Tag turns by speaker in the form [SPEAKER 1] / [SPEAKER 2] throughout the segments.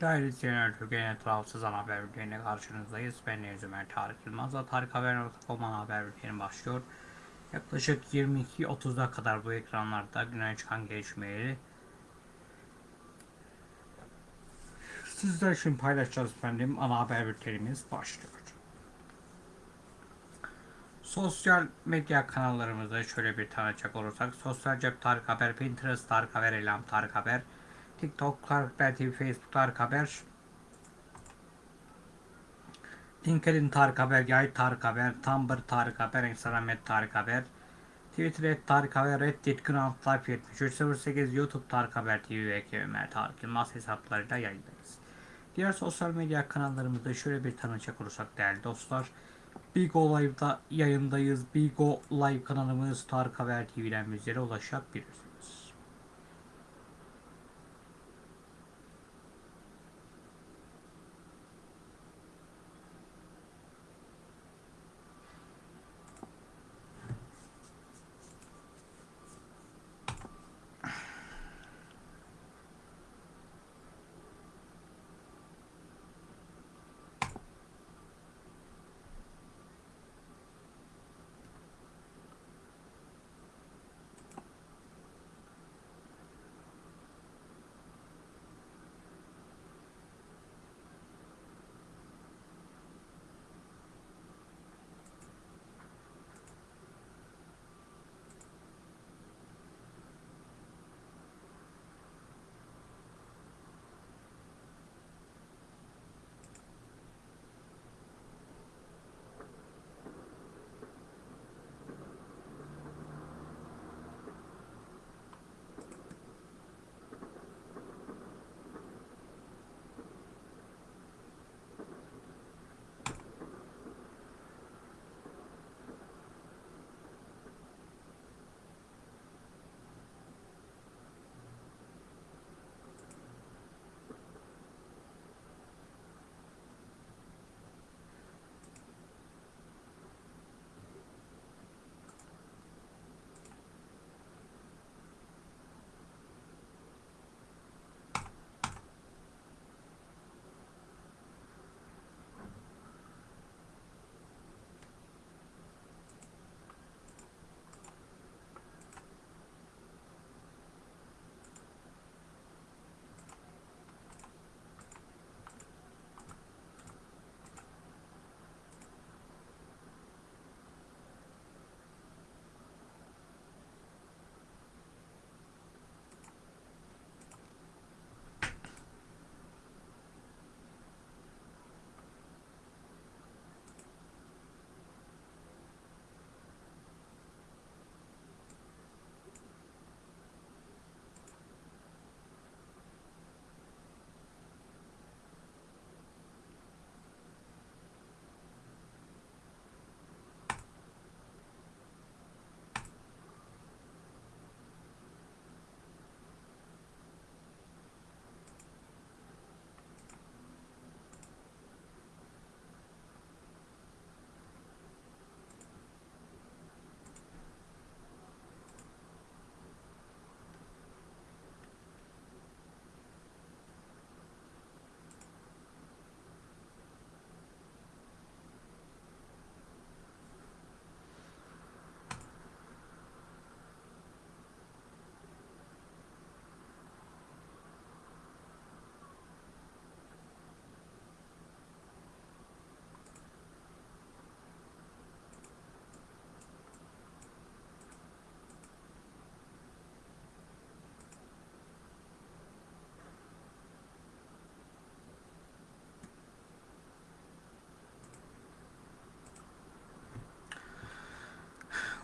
[SPEAKER 1] Değerli izleyenler, Türkiye'nin tarafsız ana haber bülteniyle karşınızdayız. Ben Deniz Ömer Tarık Yılmaz'la Tarık Haber.com ana haber bülteni başlıyor. Yaklaşık 22.30'a kadar bu ekranlarda güne çıkan gelişmeleri sizler için paylaşacağız efendim. Ana haber bültenimiz başlıyor. Sosyal medya kanallarımızda şöyle bir tanıcak olursak Sosyal Cep Tarık Haber, Pinterest Tarık Haber, Elam Tarık Haber, TikTok Tarık Facebook Tarık Haber, LinkedIn Tarık Haber, Yay Tarık Haber, Tumblr Tarık Haber, Instagram et Tarık Haber, Twitter et Tarık Haber, Reddit Grand Life 7308, YouTube Tarık Haber TV ve Ömer Tarık Yılmaz hesaplarıyla yayındayız. Diğer sosyal medya kanallarımızda şöyle bir tanıcak olursak değerli dostlar. Bigo Live'da yayındayız. Bigo Live kanalımız Tarık Haber TV'den bizlere ulaşabilirsiniz.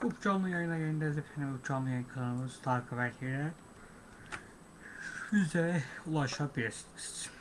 [SPEAKER 1] Bu canlı yayına yayındayız efendim. Bu canlı yayın kanalımız Haber TV'den bize ulaşabilirsiniz.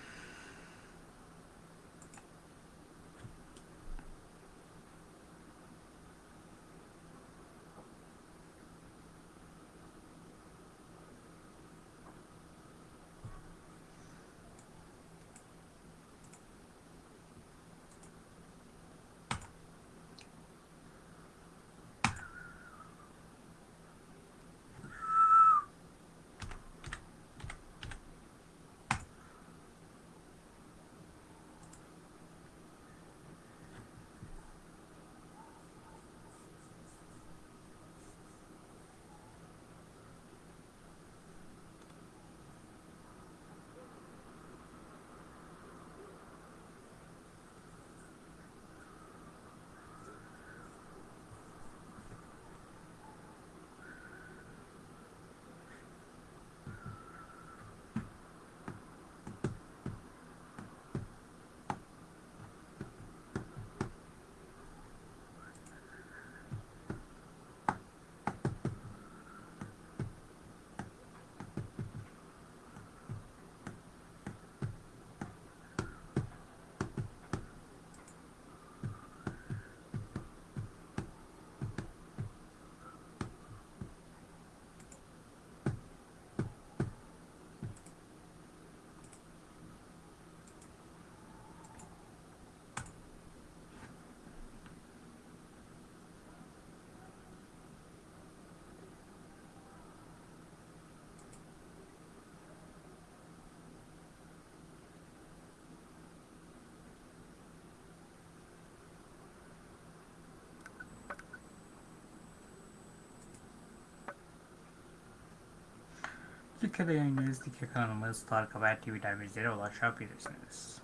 [SPEAKER 1] Twitter'da yayınlarız. Twitter kanalımız Tarık Haber TV'den bizlere ulaşabilirsiniz.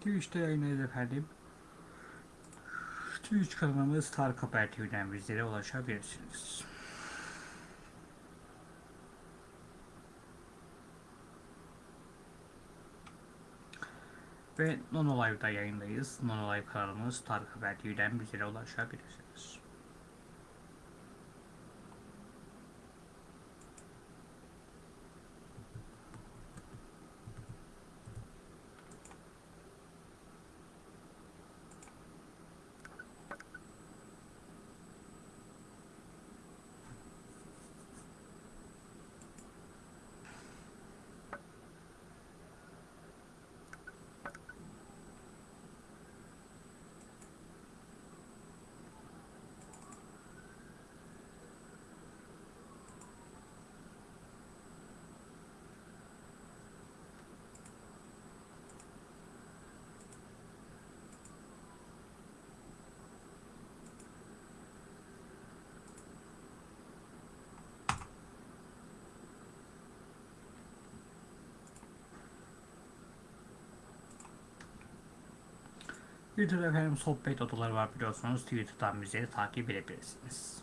[SPEAKER 1] Twitch'te yayınlarız efendim. Twitch kanalımız Tarık Haber TV'den bizlere ulaşabilirsiniz. Ve Nono Live'da yayındayız. Nono Live kanalımız Tarık Haber TV'den bizlere ulaşabilirsiniz. Twitter'da efendim sohbet odaları var biliyorsunuz. Twitter'dan bizleri takip edebilirsiniz.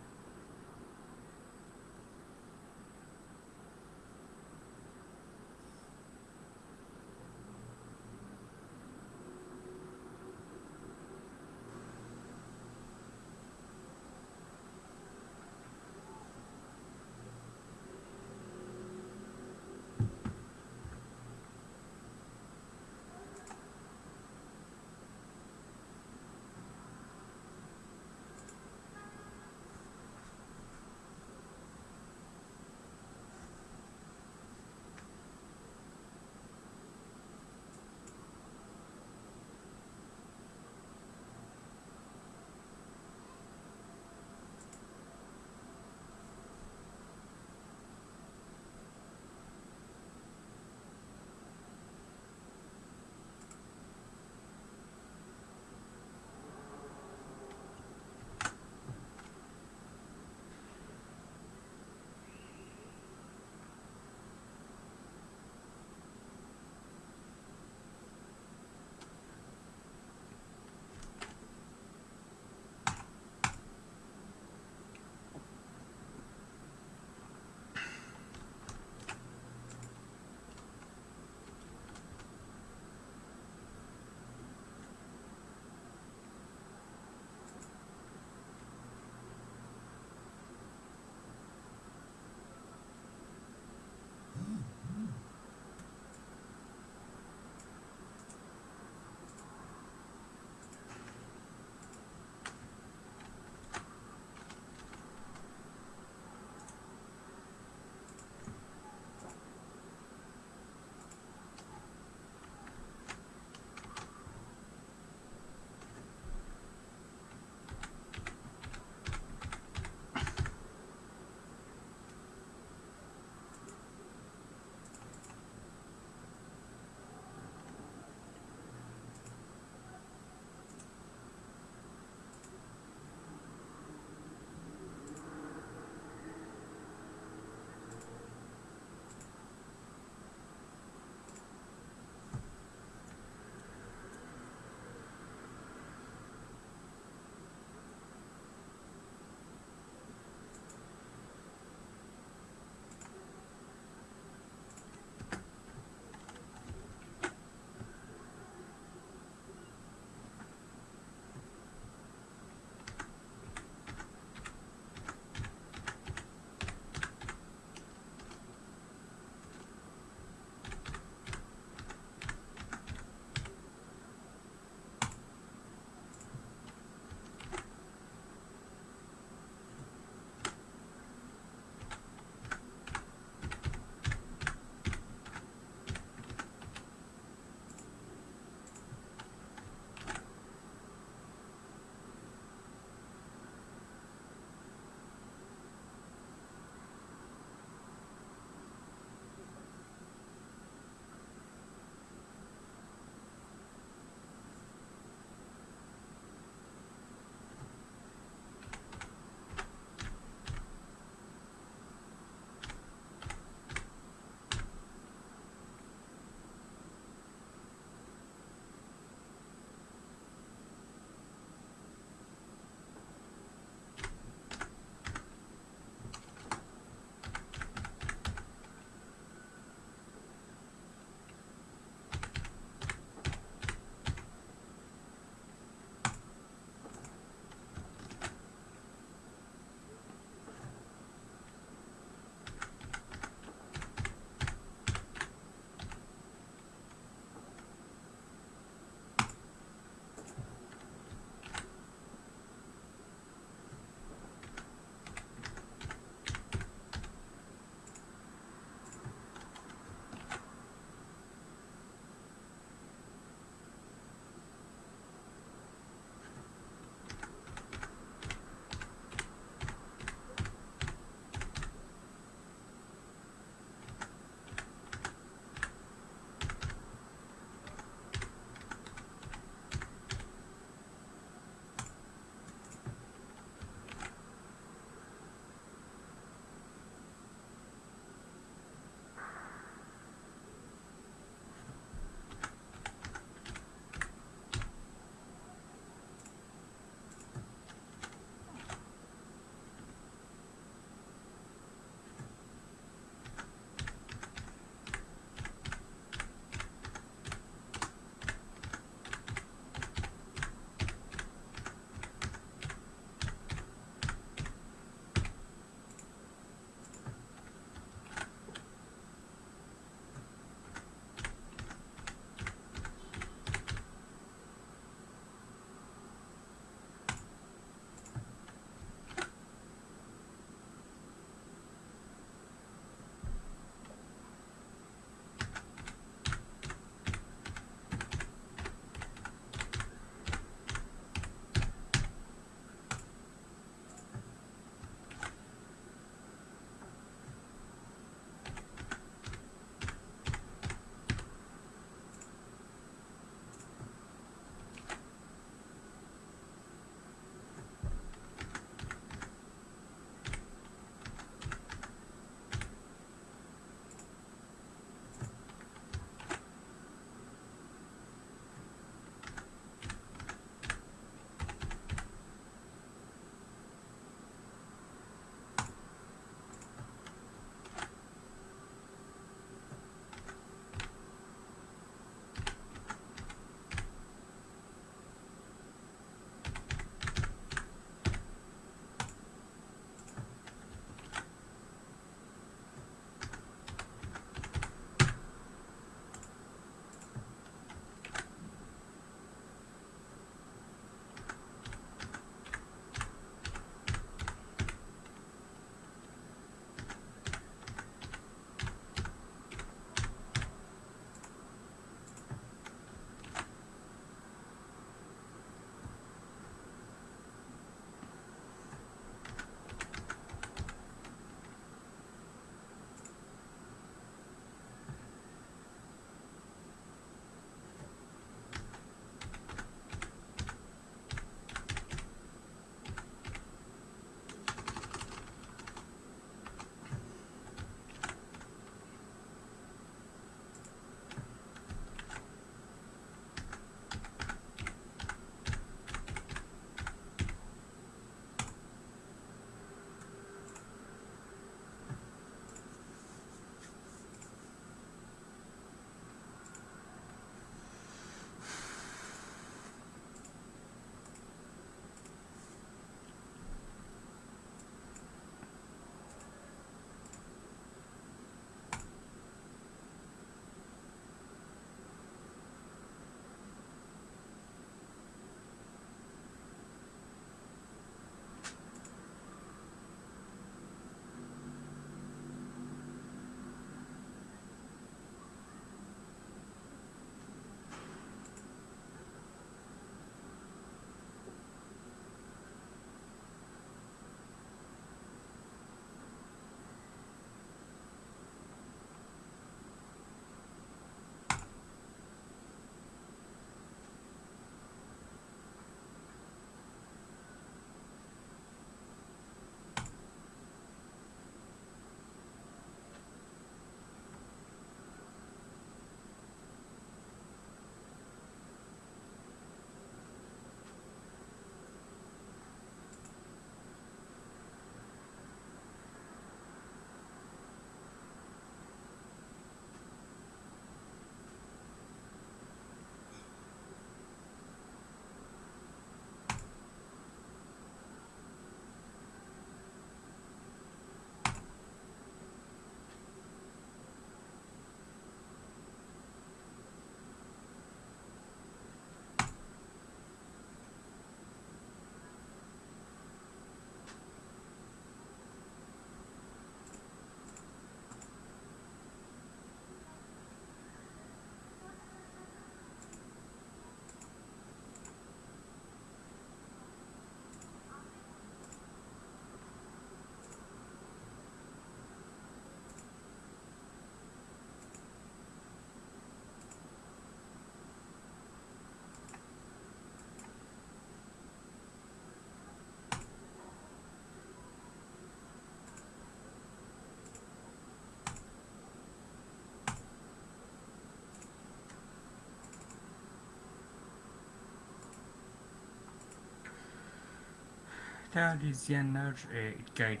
[SPEAKER 1] Değerli izleyenler, e, ilk yayın,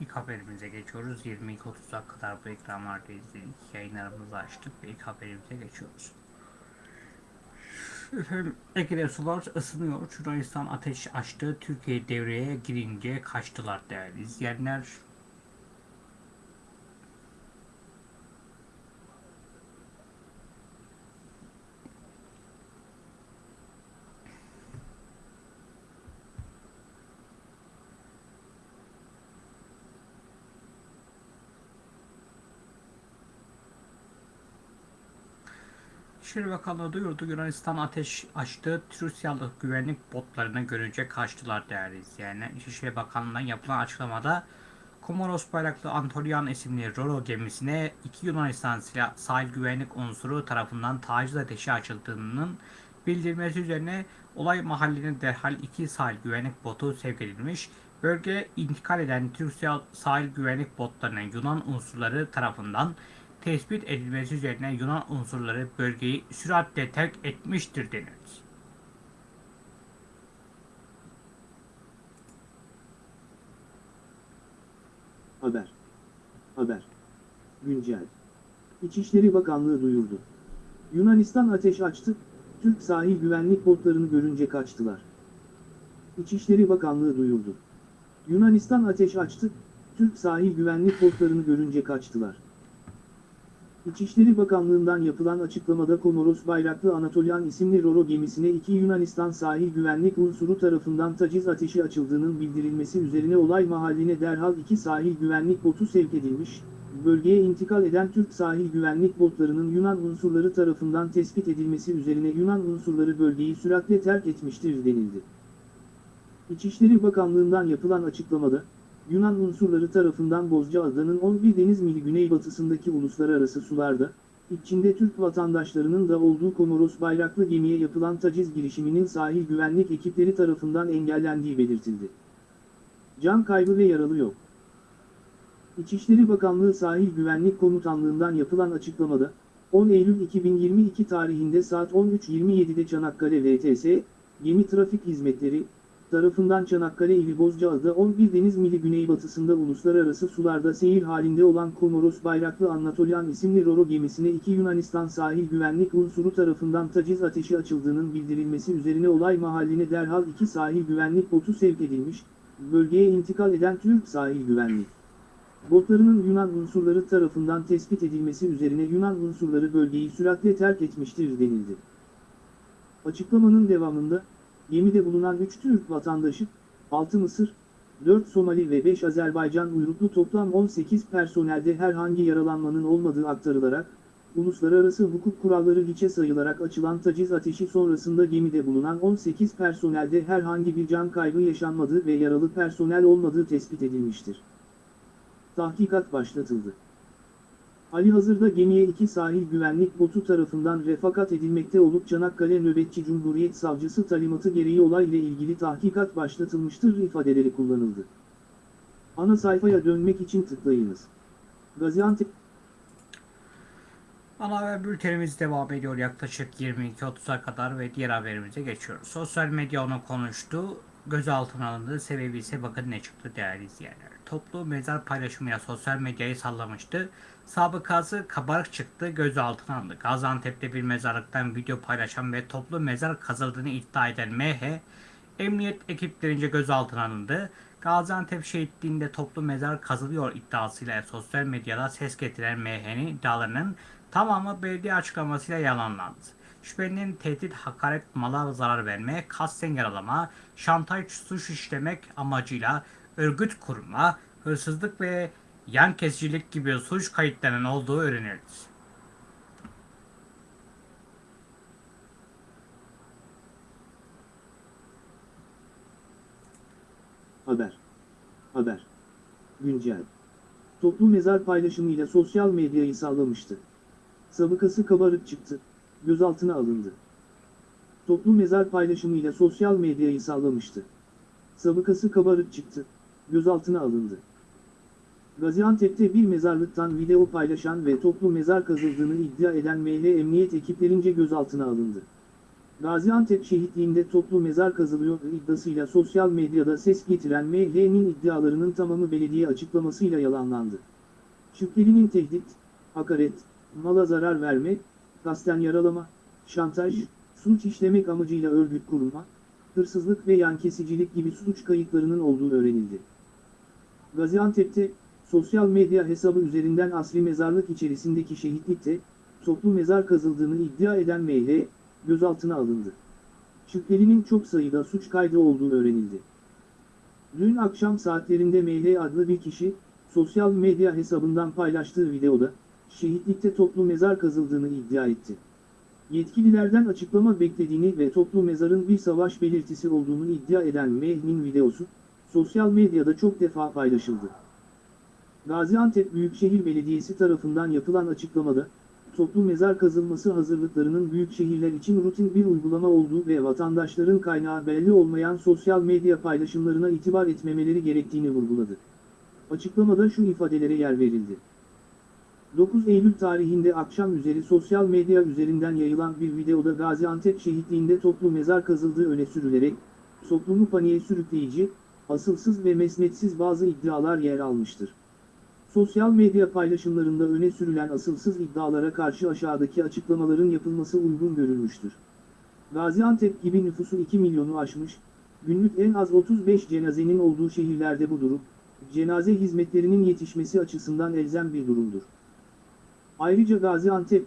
[SPEAKER 1] ilk haberimize geçiyoruz. 22.30'a kadar bu ekranlarda izledik. Yayınlarımızı açtık ve ilk haberimize geçiyoruz. Efendim, Ege'de sular ısınıyor. Yunanistan ateş açtı. Türkiye devreye girince kaçtılar değerli izleyenler. İçişleri Bakanlığı duyurdu. Yunanistan ateş açtı. Rusyalı güvenlik botlarını görünce kaçtılar değerli izleyenler. İçişleri Bakanlığı'ndan yapılan açıklamada Komoros bayraklı Antolian isimli Roro gemisine iki Yunanistan silah, sahil güvenlik unsuru tarafından taciz ateşi açıldığının bildirilmesi üzerine olay mahalline derhal iki sahil güvenlik botu sevk edilmiş. Bölgeye intikal eden Türk sahil güvenlik botlarının Yunan unsurları tarafından tespit edilmesi üzerine Yunan unsurları bölgeyi süratle terk etmiştir denildi.
[SPEAKER 2] Haber. Haber. Güncel. İçişleri Bakanlığı duyurdu. Yunanistan ateş açtı, Türk sahil güvenlik botlarını görünce kaçtılar. İçişleri Bakanlığı duyurdu. Yunanistan ateş açtı, Türk sahil güvenlik botlarını görünce kaçtılar. İçişleri Bakanlığı'ndan yapılan açıklamada Komoros bayraklı Anatolian isimli Roro gemisine iki Yunanistan sahil güvenlik unsuru tarafından taciz ateşi açıldığının bildirilmesi üzerine olay mahalline derhal iki sahil güvenlik botu sevk edilmiş, bölgeye intikal eden Türk sahil güvenlik botlarının Yunan unsurları tarafından tespit edilmesi üzerine Yunan unsurları bölgeyi süratle terk etmiştir denildi. İçişleri Bakanlığı'ndan yapılan açıklamada, Yunan unsurları tarafından Bozcaada'nın 11 deniz mili güneybatısındaki uluslararası sularda, içinde Türk vatandaşlarının da olduğu Komoros bayraklı gemiye yapılan taciz girişiminin sahil güvenlik ekipleri tarafından engellendiği belirtildi. Can kaybı ve yaralı yok. İçişleri Bakanlığı Sahil Güvenlik Komutanlığı'ndan yapılan açıklamada, 10 Eylül 2022 tarihinde saat 13.27'de Çanakkale VTS, Gemi Trafik Hizmetleri, tarafından Çanakkale ili Bozcaada 11 deniz mili güneybatısında uluslararası sularda seyir halinde olan Komoros bayraklı Anatolian isimli Roro gemisine iki Yunanistan sahil güvenlik unsuru tarafından taciz ateşi açıldığının bildirilmesi üzerine olay mahalline derhal iki sahil güvenlik botu sevk edilmiş, bölgeye intikal eden Türk sahil güvenlik botlarının Yunan unsurları tarafından tespit edilmesi üzerine Yunan unsurları bölgeyi süratle terk etmiştir denildi. Açıklamanın devamında, Gemide bulunan 3 Türk vatandaşı, 6 Mısır, 4 Somali ve 5 Azerbaycan uyruklu toplam 18 personelde herhangi yaralanmanın olmadığı aktarılarak, uluslararası hukuk kuralları hiçe sayılarak açılan taciz ateşi sonrasında gemide bulunan 18 personelde herhangi bir can kaybı yaşanmadığı ve yaralı personel olmadığı tespit edilmiştir. Tahkikat başlatıldı. Ali hazırda gemiye iki sahil güvenlik botu tarafından refakat edilmekte olup Çanakkale Nöbetçi Cumhuriyet Savcısı talimatı gereği olayla ilgili tahkikat başlatılmıştır ifadeleri kullanıldı. Ana sayfaya dönmek için tıklayınız. Gaziantep
[SPEAKER 1] Ana haber bültenimiz devam ediyor yaklaşık 22.30'a kadar ve diğer haberimize geçiyoruz. Sosyal medya onu konuştu. Gözaltına alındı. Sebebi ise bakın ne çıktı değerli izleyenler. Toplu mezar paylaşımıyla sosyal medyayı sallamıştı. Sabıkası kabarık çıktı. Gözaltına alındı. Gaziantep'te bir mezarlıktan video paylaşan ve toplu mezar kazıldığını iddia eden MH, emniyet ekiplerince gözaltına alındı. Gaziantep şehitliğinde toplu mezar kazılıyor iddiasıyla sosyal medyada ses getiren MH'nin iddialarının tamamı belediye açıklamasıyla yalanlandı. Şüphelinin tehdit, hakaret, mala zarar verme, kasten yaralama, şantaj suç işlemek amacıyla örgüt kurma, hırsızlık ve yan kesicilik gibi suç kayıtlarının olduğu öğrenildi.
[SPEAKER 2] Haber. Haber. Güncel. Toplu mezar paylaşımıyla sosyal medyayı sallamıştı. Sabıkası kabarık çıktı, gözaltına alındı. Toplu mezar paylaşımıyla sosyal medyayı sallamıştı. Sabıkası kabarık çıktı, gözaltına alındı. Gaziantep'te bir mezarlıktan video paylaşan ve toplu mezar kazıldığını iddia eden ML emniyet ekiplerince gözaltına alındı. Gaziantep şehitliğinde toplu mezar kazılıyor iddiasıyla sosyal medyada ses getiren MH'nin iddialarının tamamı belediye açıklamasıyla yalanlandı. Şüphelinin tehdit, hakaret, mala zarar verme, kasten yaralama, şantaj, suç işlemek amacıyla örgüt kurma, hırsızlık ve yan kesicilik gibi suç kayıtlarının olduğu öğrenildi. Gaziantep'te, sosyal medya hesabı üzerinden asli mezarlık içerisindeki şehitlikte, toplu mezar kazıldığını iddia eden MH, gözaltına alındı. Şüphelinin çok sayıda suç kaydı olduğu öğrenildi. Dün akşam saatlerinde MH adlı bir kişi, sosyal medya hesabından paylaştığı videoda, şehitlikte toplu mezar kazıldığını iddia etti. Yetkililerden açıklama beklediğini ve toplu mezarın bir savaş belirtisi olduğunu iddia eden Mehmin videosu, sosyal medyada çok defa paylaşıldı. Gaziantep Büyükşehir Belediyesi tarafından yapılan açıklamada, toplu mezar kazılması hazırlıklarının büyük şehirler için rutin bir uygulama olduğu ve vatandaşların kaynağı belli olmayan sosyal medya paylaşımlarına itibar etmemeleri gerektiğini vurguladı. Açıklamada şu ifadelere yer verildi. 9 Eylül tarihinde akşam üzeri sosyal medya üzerinden yayılan bir videoda Gaziantep şehitliğinde toplu mezar kazıldığı öne sürülerek, toplumu paniğe sürükleyici, asılsız ve mesnetsiz bazı iddialar yer almıştır. Sosyal medya paylaşımlarında öne sürülen asılsız iddialara karşı aşağıdaki açıklamaların yapılması uygun görülmüştür. Gaziantep gibi nüfusu 2 milyonu aşmış, günlük en az 35 cenazenin olduğu şehirlerde bu durum, cenaze hizmetlerinin yetişmesi açısından elzem bir durumdur. Ayrıca Gaziantep,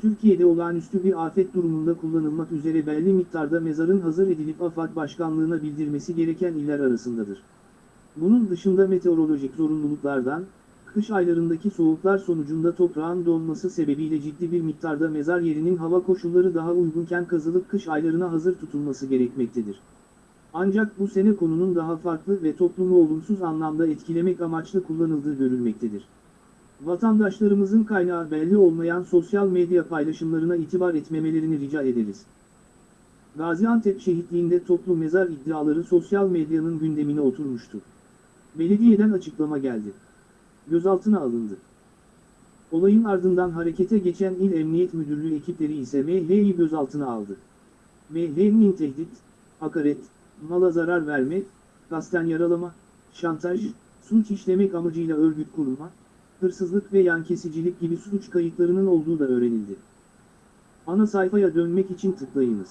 [SPEAKER 2] Türkiye'de olağanüstü bir afet durumunda kullanılmak üzere belli miktarda mezarın hazır edilip AFAD Başkanlığına bildirmesi gereken iller arasındadır. Bunun dışında meteorolojik zorunluluklardan, kış aylarındaki soğuklar sonucunda toprağın donması sebebiyle ciddi bir miktarda mezar yerinin hava koşulları daha uygunken kazılıp kış aylarına hazır tutulması gerekmektedir. Ancak bu sene konunun daha farklı ve toplumu olumsuz anlamda etkilemek amaçlı kullanıldığı görülmektedir. Vatandaşlarımızın kaynağı belli olmayan sosyal medya paylaşımlarına itibar etmemelerini rica ederiz. Gaziantep şehitliğinde toplu mezar iddiaları sosyal medyanın gündemine oturmuştu. Belediyeden açıklama geldi. Gözaltına alındı. Olayın ardından harekete geçen İl Emniyet Müdürlüğü ekipleri ise MH'yi gözaltına aldı. MH'nin tehdit, hakaret, mala zarar verme, kasten yaralama, şantaj, suç işlemek amacıyla örgüt kurma, hırsızlık ve yan kesicilik gibi suç kayıtlarının olduğu da öğrenildi. Ana sayfaya dönmek için tıklayınız.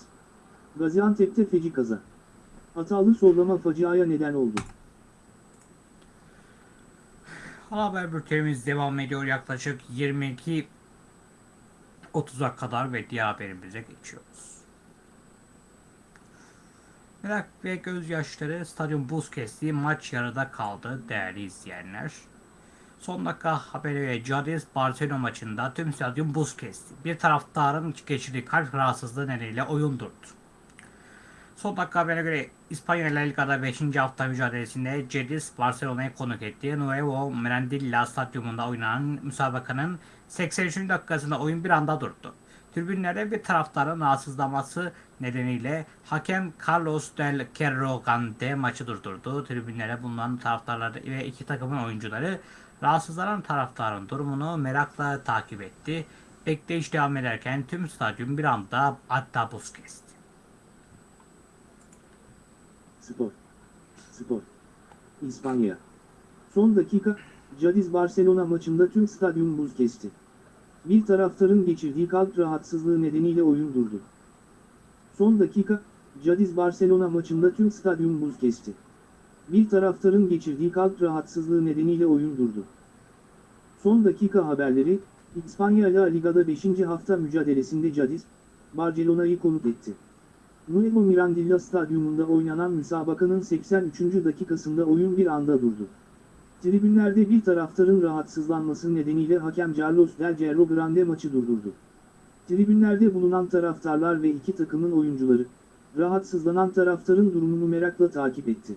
[SPEAKER 2] Gaziantep'te feci kaza. Hatalı sollama faciaya neden oldu.
[SPEAKER 1] Haber bültenimiz devam ediyor yaklaşık 22 30'a kadar ve diğer haberimize geçiyoruz. Merak ve gözyaşları stadyum buz kesti, maç yarıda kaldı değerli izleyenler. Son dakika haberi ve Cadiz Barcelona maçında tüm stadyum buz kesti. Bir taraftarın geçirdiği kalp rahatsızlığı nedeniyle oyun durdu. Son dakika haberine göre İspanya La Liga'da 5. hafta mücadelesinde Cediz Barcelona'yı konuk etti. Nuevo Mirandilla stadyumunda oynanan müsabakanın 83. dakikasında oyun bir anda durdu. Tribünlerde bir taraftarın rahatsızlaması nedeniyle hakem Carlos del Cerro Gante maçı durdurdu. Tribünlere bulunan taraftarlar ve iki takımın oyuncuları rahatsızlanan taraftarın durumunu merakla takip etti. Bekleyiş devam ederken tüm stadyum bir anda hatta buz kesti.
[SPEAKER 2] Spor. Spor. İspanya. Son dakika, Cadiz Barcelona maçında tüm stadyum buz kesti. Bir taraftarın geçirdiği kalp rahatsızlığı nedeniyle oyun durdu. Son dakika, Cadiz Barcelona maçında tüm stadyum buz kesti. Bir taraftarın geçirdiği kalp rahatsızlığı nedeniyle oyun durdu. Son dakika haberleri, İspanya La Liga'da 5. hafta mücadelesinde Cadiz, Barcelona'yı konuk etti. Nuevo Mirandilla Stadyumunda oynanan müsabakanın 83. dakikasında oyun bir anda durdu. Tribünlerde bir taraftarın rahatsızlanması nedeniyle hakem Carlos Del Cerro Grande maçı durdurdu. Tribünlerde bulunan taraftarlar ve iki takımın oyuncuları, rahatsızlanan taraftarın durumunu merakla takip etti.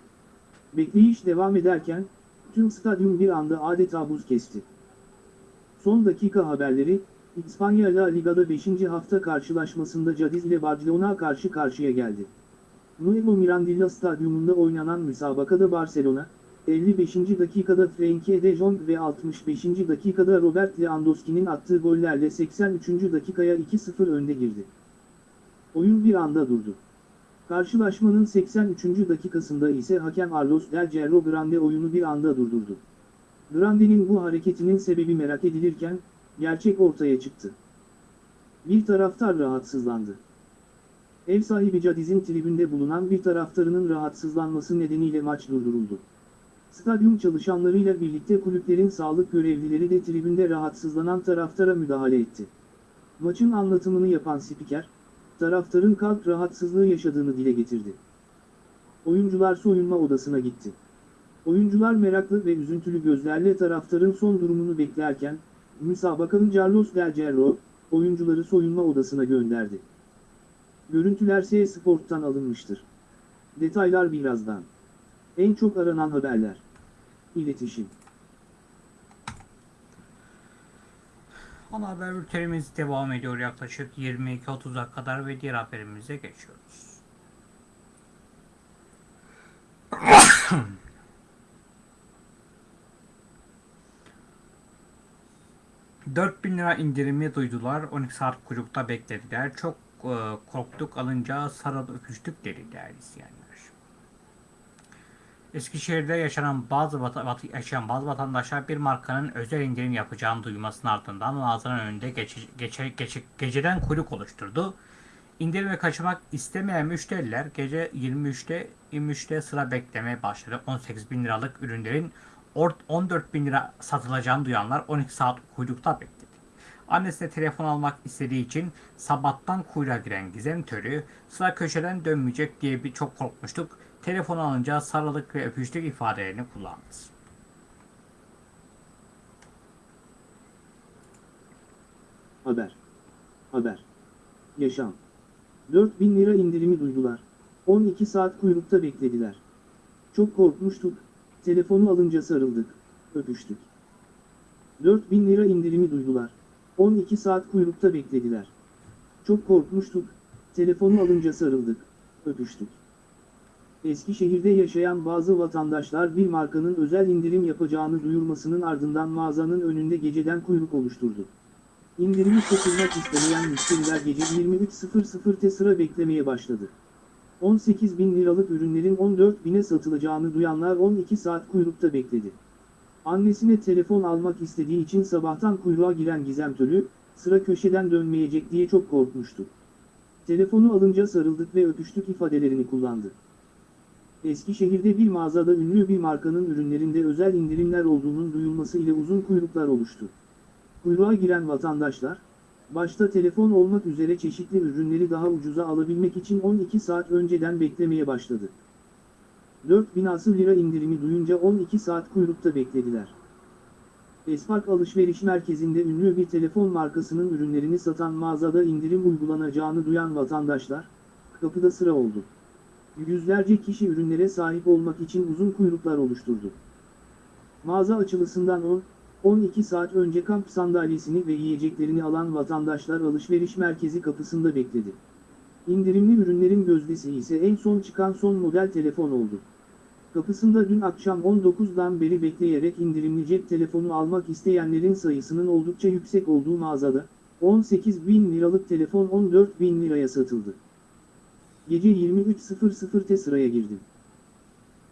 [SPEAKER 2] Bekleyiş devam ederken, tüm stadyum bir anda adeta buz kesti. Son dakika haberleri, İspanya La Liga'da 5. hafta karşılaşmasında Cadiz ile Barcelona karşı karşıya geldi. Nuevo Mirandilla Stadyumunda oynanan müsabakada Barcelona, 55. dakikada Frenkie de Jong ve 65. dakikada Robert Lewandowski'nin attığı gollerle 83. dakikaya 2-0 önde girdi. Oyun bir anda durdu. Karşılaşmanın 83. dakikasında ise hakem Carlos Del Cerro Grande oyunu bir anda durdurdu. Grande'nin bu hareketinin sebebi merak edilirken, gerçek ortaya çıktı. Bir taraftar rahatsızlandı. Ev sahibi Cadiz'in tribünde bulunan bir taraftarının rahatsızlanması nedeniyle maç durduruldu. Stadyum çalışanlarıyla birlikte kulüplerin sağlık görevlileri de tribünde rahatsızlanan taraftara müdahale etti. Maçın anlatımını yapan spiker, taraftarın kalp rahatsızlığı yaşadığını dile getirdi. Oyuncular soyunma odasına gitti. Oyuncular meraklı ve üzüntülü gözlerle taraftarın son durumunu beklerken, müsabakanın Carlos Del Cerro, oyuncuları soyunma odasına gönderdi. Görüntüler S Sport'tan alınmıştır. Detaylar birazdan. En çok aranan haberler. İletişim.
[SPEAKER 1] Ana haber bültenimiz devam ediyor yaklaşık 22.30'a kadar ve diğer haberimize geçiyoruz. Bin lira indirimi duydular. 12 saat kuyrukta beklediler. Çok e, korktuk alınca sarılıp öpüştük dedi değerli izleyenler. Eskişehir'de yaşanan bazı vata, vat- yaşayan bazı vatandaşlar bir markanın özel indirim yapacağını duymasının ardından mağazanın önünde geçe, geçe, geçe- geceden kuyruk oluşturdu. İndirime kaçırmak istemeyen müşteriler gece 23'te 23'te sıra beklemeye başladı. 18 bin liralık ürünlerin 14 bin lira satılacağını duyanlar 12 saat kuyrukta bekledi. Annesine telefon almak istediği için sabahtan kuyruğa giren Gizem Törü sıra köşeden dönmeyecek diye bir çok korkmuştuk. Telefon alınca sarılık ve öpüştük ifadelerini kullandı.
[SPEAKER 2] Haber. Haber. Yaşam. 4000 lira indirimi duydular. 12 saat kuyrukta beklediler. Çok korkmuştuk. Telefonu alınca sarıldık. Öpüştük. 4000 lira indirimi duydular. 12 saat kuyrukta beklediler. Çok korkmuştuk. Telefonu alınca sarıldık. Öpüştük. Eskişehir'de yaşayan bazı vatandaşlar bir markanın özel indirim yapacağını duyurmasının ardından mağazanın önünde geceden kuyruk oluşturdu. İndirimi katılmak istemeyen müşteriler gece 23.00'te sıra beklemeye başladı. 18 bin liralık ürünlerin 14 bine satılacağını duyanlar 12 saat kuyrukta bekledi. Annesine telefon almak istediği için sabahtan kuyruğa giren Gizem Tölü, sıra köşeden dönmeyecek diye çok korkmuştu. Telefonu alınca sarıldık ve öpüştük ifadelerini kullandı. Eskişehir'de bir mağazada ünlü bir markanın ürünlerinde özel indirimler olduğunun duyulması ile uzun kuyruklar oluştu. Kuyruğa giren vatandaşlar, başta telefon olmak üzere çeşitli ürünleri daha ucuza alabilmek için 12 saat önceden beklemeye başladı. 4000 asıl lira indirimi duyunca 12 saat kuyrukta beklediler. Espark alışveriş merkezinde ünlü bir telefon markasının ürünlerini satan mağazada indirim uygulanacağını duyan vatandaşlar, kapıda sıra oldu. Yüzlerce kişi ürünlere sahip olmak için uzun kuyruklar oluşturdu. Mağaza açılısından 10, 12 saat önce kamp sandalyesini ve yiyeceklerini alan vatandaşlar alışveriş merkezi kapısında bekledi. İndirimli ürünlerin gözdesi ise en son çıkan son model telefon oldu. Kapısında dün akşam 19'dan beri bekleyerek indirimli cep telefonu almak isteyenlerin sayısının oldukça yüksek olduğu mağazada, 18 bin liralık telefon 14 bin liraya satıldı. Gece 23.00'te sıraya girdim.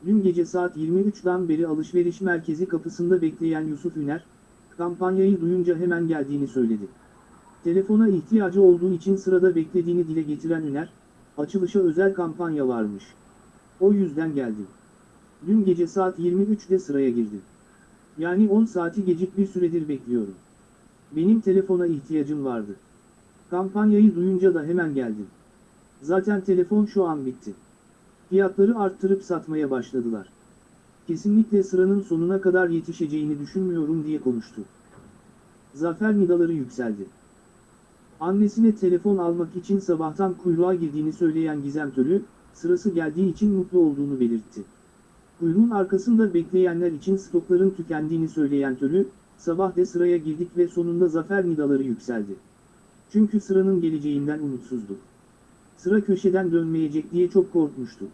[SPEAKER 2] Dün gece saat 23'den beri alışveriş merkezi kapısında bekleyen Yusuf Üner, kampanyayı duyunca hemen geldiğini söyledi. Telefona ihtiyacı olduğu için sırada beklediğini dile getiren Üner, açılışa özel kampanya varmış. O yüzden geldim. Dün gece saat 23'de sıraya girdim. Yani 10 saati gecik bir süredir bekliyorum. Benim telefona ihtiyacım vardı. Kampanyayı duyunca da hemen geldim. Zaten telefon şu an bitti. Fiyatları arttırıp satmaya başladılar. Kesinlikle sıranın sonuna kadar yetişeceğini düşünmüyorum diye konuştu. Zafer nidaları yükseldi. Annesine telefon almak için sabahtan kuyruğa girdiğini söyleyen Gizem Tölü, sırası geldiği için mutlu olduğunu belirtti. Kuyruğun arkasında bekleyenler için stokların tükendiğini söyleyen Tölü, sabah de sıraya girdik ve sonunda zafer nidaları yükseldi. Çünkü sıranın geleceğinden umutsuzduk. Sıra köşeden dönmeyecek diye çok korkmuştu.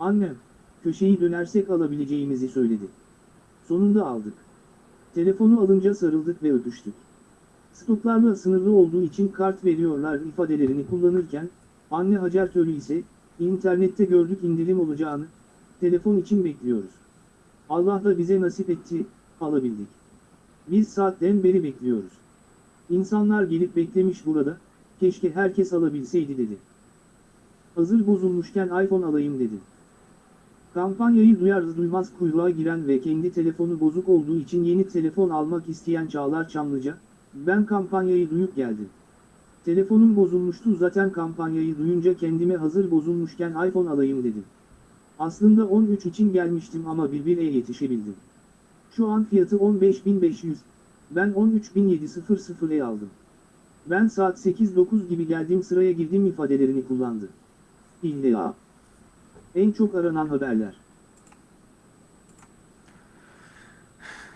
[SPEAKER 2] Annem, köşeyi dönersek alabileceğimizi söyledi. Sonunda aldık. Telefonu alınca sarıldık ve öpüştük. Stoklarla sınırlı olduğu için kart veriyorlar ifadelerini kullanırken, Anne Hacer Tölü ise, internette gördük indirim olacağını, telefon için bekliyoruz. Allah da bize nasip etti, alabildik. Biz saatten beri bekliyoruz. İnsanlar gelip beklemiş burada, keşke herkes alabilseydi dedi. Hazır bozulmuşken iPhone alayım dedim. Kampanyayı duyar duymaz kuyruğa giren ve kendi telefonu bozuk olduğu için yeni telefon almak isteyen Çağlar Çamlıca, ben kampanyayı duyup geldim. Telefonum bozulmuştu zaten kampanyayı duyunca kendime hazır bozulmuşken iPhone alayım dedim. Aslında 13 için gelmiştim ama birbirine yetişebildim. Şu an fiyatı 15.500, ben 13.700'e aldım. Ben saat 8-9 gibi geldim sıraya girdim ifadelerini kullandı. İlla. En çok aranan haberler.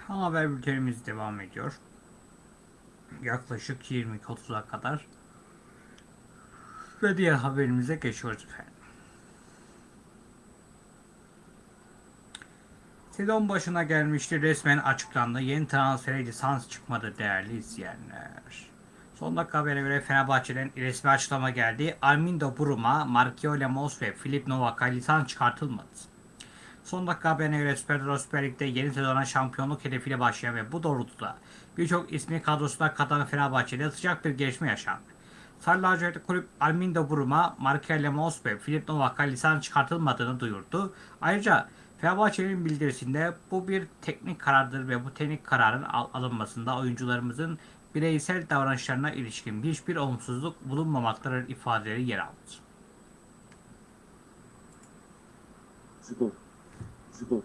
[SPEAKER 1] Ana haber bültenimiz devam ediyor. Yaklaşık 20-30'a kadar. Ve diğer haberimize geçiyoruz efendim. Sezon başına gelmişti resmen açıklandı. Yeni transfere lisans çıkmadı değerli izleyenler. Son dakika haberine göre Fenerbahçe'den resmi açıklama geldi. Armindo Buruma, Marquio Lemos ve Filip Novak'a lisans çıkartılmadı. Son dakika haberine göre Süper, Süper Lig'de yeni sezona şampiyonluk hedefiyle başlayan ve bu doğrultuda birçok ismi kadrosuna katan Fenerbahçe'de sıcak bir gelişme yaşandı. Sarı kulüp Armindo Buruma, Marquio Lemos ve Filip Novak'a lisans çıkartılmadığını duyurdu. Ayrıca Fenerbahçe'nin bildirisinde bu bir teknik karardır ve bu teknik kararın al- alınmasında oyuncularımızın bireysel davranışlarına ilişkin hiçbir olumsuzluk bulunmamaktadır ifadeleri yer aldı.
[SPEAKER 2] Spor. Spor.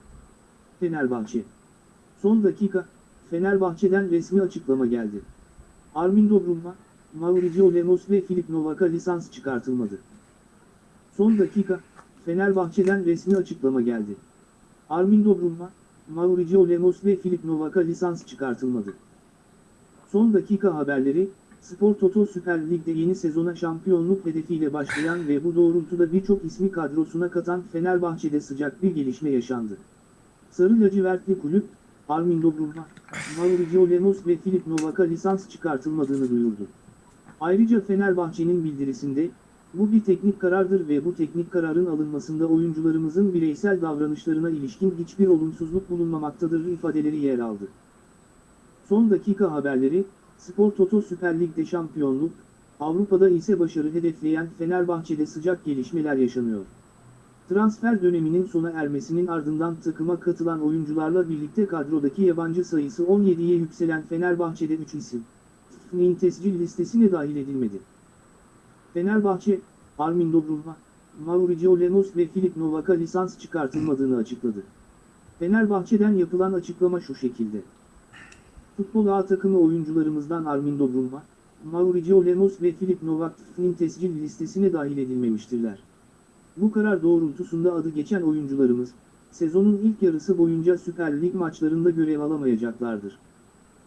[SPEAKER 2] Fenerbahçe. Son dakika, Fenerbahçe'den resmi açıklama geldi. Armindo Bruma, Mauricio Lemos ve Filip Novak'a lisans çıkartılmadı. Son dakika, Fenerbahçe'den resmi açıklama geldi. Armindo Bruma, Mauricio Lemos ve Filip Novak'a lisans çıkartılmadı. Son dakika haberleri, Spor Toto Süper Lig'de yeni sezona şampiyonluk hedefiyle başlayan ve bu doğrultuda birçok ismi kadrosuna katan Fenerbahçe'de sıcak bir gelişme yaşandı. Sarı lacivertli kulüp, Armindo Bruma, Mauricio Lemos ve Filip Novak'a lisans çıkartılmadığını duyurdu. Ayrıca Fenerbahçe'nin bildirisinde, bu bir teknik karardır ve bu teknik kararın alınmasında oyuncularımızın bireysel davranışlarına ilişkin hiçbir olumsuzluk bulunmamaktadır ifadeleri yer aldı. Son dakika haberleri, Spor Toto Süper Lig'de şampiyonluk, Avrupa'da ise başarı hedefleyen Fenerbahçe'de sıcak gelişmeler yaşanıyor. Transfer döneminin sona ermesinin ardından takıma katılan oyuncularla birlikte kadrodaki yabancı sayısı 17'ye yükselen Fenerbahçe'de 3 isim, FIFA'nın tescil listesine dahil edilmedi. Fenerbahçe, Armindo Bruma, Mauricio Lemos ve Filip Novak'a lisans çıkartılmadığını açıkladı. Fenerbahçe'den yapılan açıklama şu şekilde. Futbol A takımı oyuncularımızdan Armindo Bruma, Mauricio Lemos ve Filip Novak FIFA'nın tescil listesine dahil edilmemiştirler. Bu karar doğrultusunda adı geçen oyuncularımız, sezonun ilk yarısı boyunca Süper Lig maçlarında görev alamayacaklardır.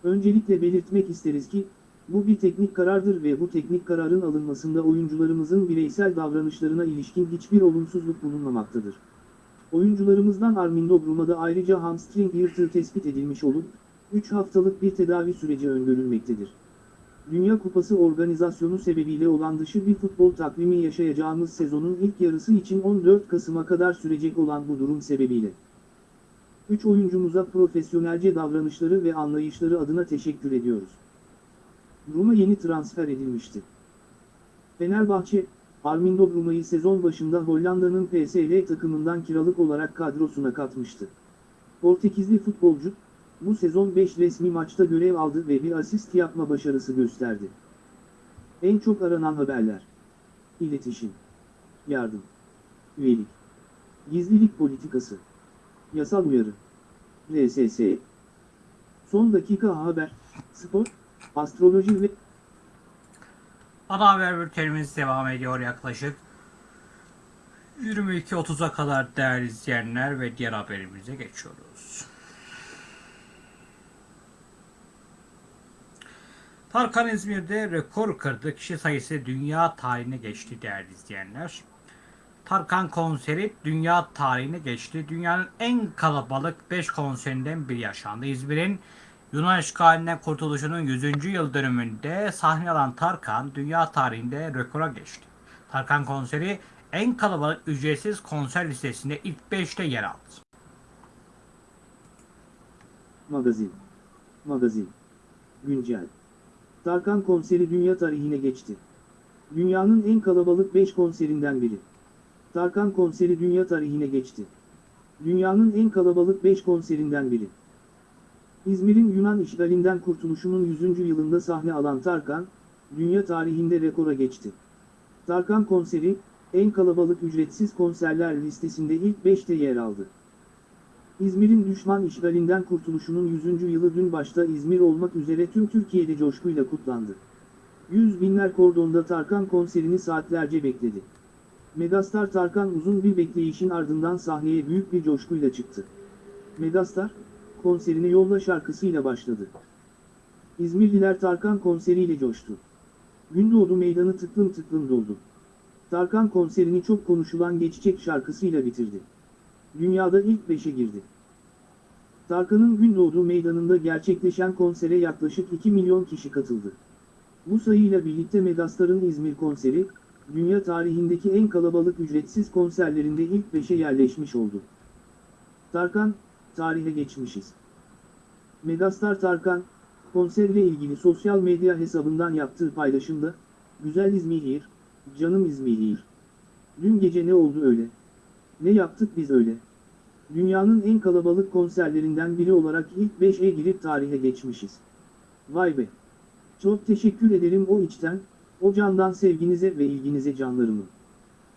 [SPEAKER 2] Öncelikle belirtmek isteriz ki, bu bir teknik karardır ve bu teknik kararın alınmasında oyuncularımızın bireysel davranışlarına ilişkin hiçbir olumsuzluk bulunmamaktadır. Oyuncularımızdan Armindo Bruma'da ayrıca hamstring yırtığı tespit edilmiş olup, 3 haftalık bir tedavi süreci öngörülmektedir. Dünya Kupası organizasyonu sebebiyle olan dışı bir futbol takvimi yaşayacağımız sezonun ilk yarısı için 14 Kasım'a kadar sürecek olan bu durum sebebiyle. 3 oyuncumuza profesyonelce davranışları ve anlayışları adına teşekkür ediyoruz. Roma yeni transfer edilmişti. Fenerbahçe, Armindo Bruma'yı sezon başında Hollanda'nın PSV takımından kiralık olarak kadrosuna katmıştı. Portekizli futbolcu, bu sezon 5 resmi maçta görev aldı ve bir asist yapma başarısı gösterdi. En çok aranan haberler. İletişim. Yardım. Üyelik. Gizlilik politikası. Yasal uyarı. RSS. Son dakika haber. Spor, astroloji ve
[SPEAKER 1] Ana haber bültenimiz devam ediyor yaklaşık 22.30'a kadar değerli izleyenler ve diğer haberimize geçiyoruz. Tarkan İzmir'de rekor kırdı. Kişi sayısı dünya tarihine geçti değerli izleyenler. Tarkan konseri dünya tarihine geçti. Dünyanın en kalabalık 5 konserinden biri yaşandı. İzmir'in Yunan işgalinden kurtuluşunun 100. yıl dönümünde sahne alan Tarkan dünya tarihinde rekora geçti. Tarkan konseri en kalabalık ücretsiz konser listesinde ilk 5'te yer aldı.
[SPEAKER 2] Magazin. Magazin. Güncel. Tarkan konseri dünya tarihine geçti. Dünyanın en kalabalık 5 konserinden biri. Tarkan konseri dünya tarihine geçti. Dünyanın en kalabalık 5 konserinden biri. İzmir'in Yunan işgalinden kurtuluşunun 100. yılında sahne alan Tarkan, dünya tarihinde rekora geçti. Tarkan konseri, en kalabalık ücretsiz konserler listesinde ilk 5'te yer aldı. İzmir'in düşman işgalinden kurtuluşunun 100. yılı dün başta İzmir olmak üzere tüm Türkiye'de coşkuyla kutlandı. Yüz binler kordonda Tarkan konserini saatlerce bekledi. Megastar Tarkan uzun bir bekleyişin ardından sahneye büyük bir coşkuyla çıktı. Megastar, konserine Yolla şarkısıyla başladı. İzmirliler Tarkan konseriyle coştu. Gündoğdu meydanı tıklım tıklım doldu. Tarkan konserini çok konuşulan Geçecek şarkısıyla bitirdi. Dünyada ilk beşe girdi. Tarkan'ın Gündoğdu meydanında gerçekleşen konsere yaklaşık 2 milyon kişi katıldı. Bu sayıyla birlikte Megastar'ın İzmir konseri, dünya tarihindeki en kalabalık ücretsiz konserlerinde ilk 5'e yerleşmiş oldu. Tarkan, tarihe geçmişiz. Megastar Tarkan, konserle ilgili sosyal medya hesabından yaptığı paylaşımda, Güzel İzmir, canım İzmir. Dün gece ne oldu öyle? Ne yaptık biz öyle? Dünyanın en kalabalık konserlerinden biri olarak ilk 5'e girip tarihe geçmişiz. Vay be! Çok teşekkür ederim o içten, o candan sevginize ve ilginize canlarımı.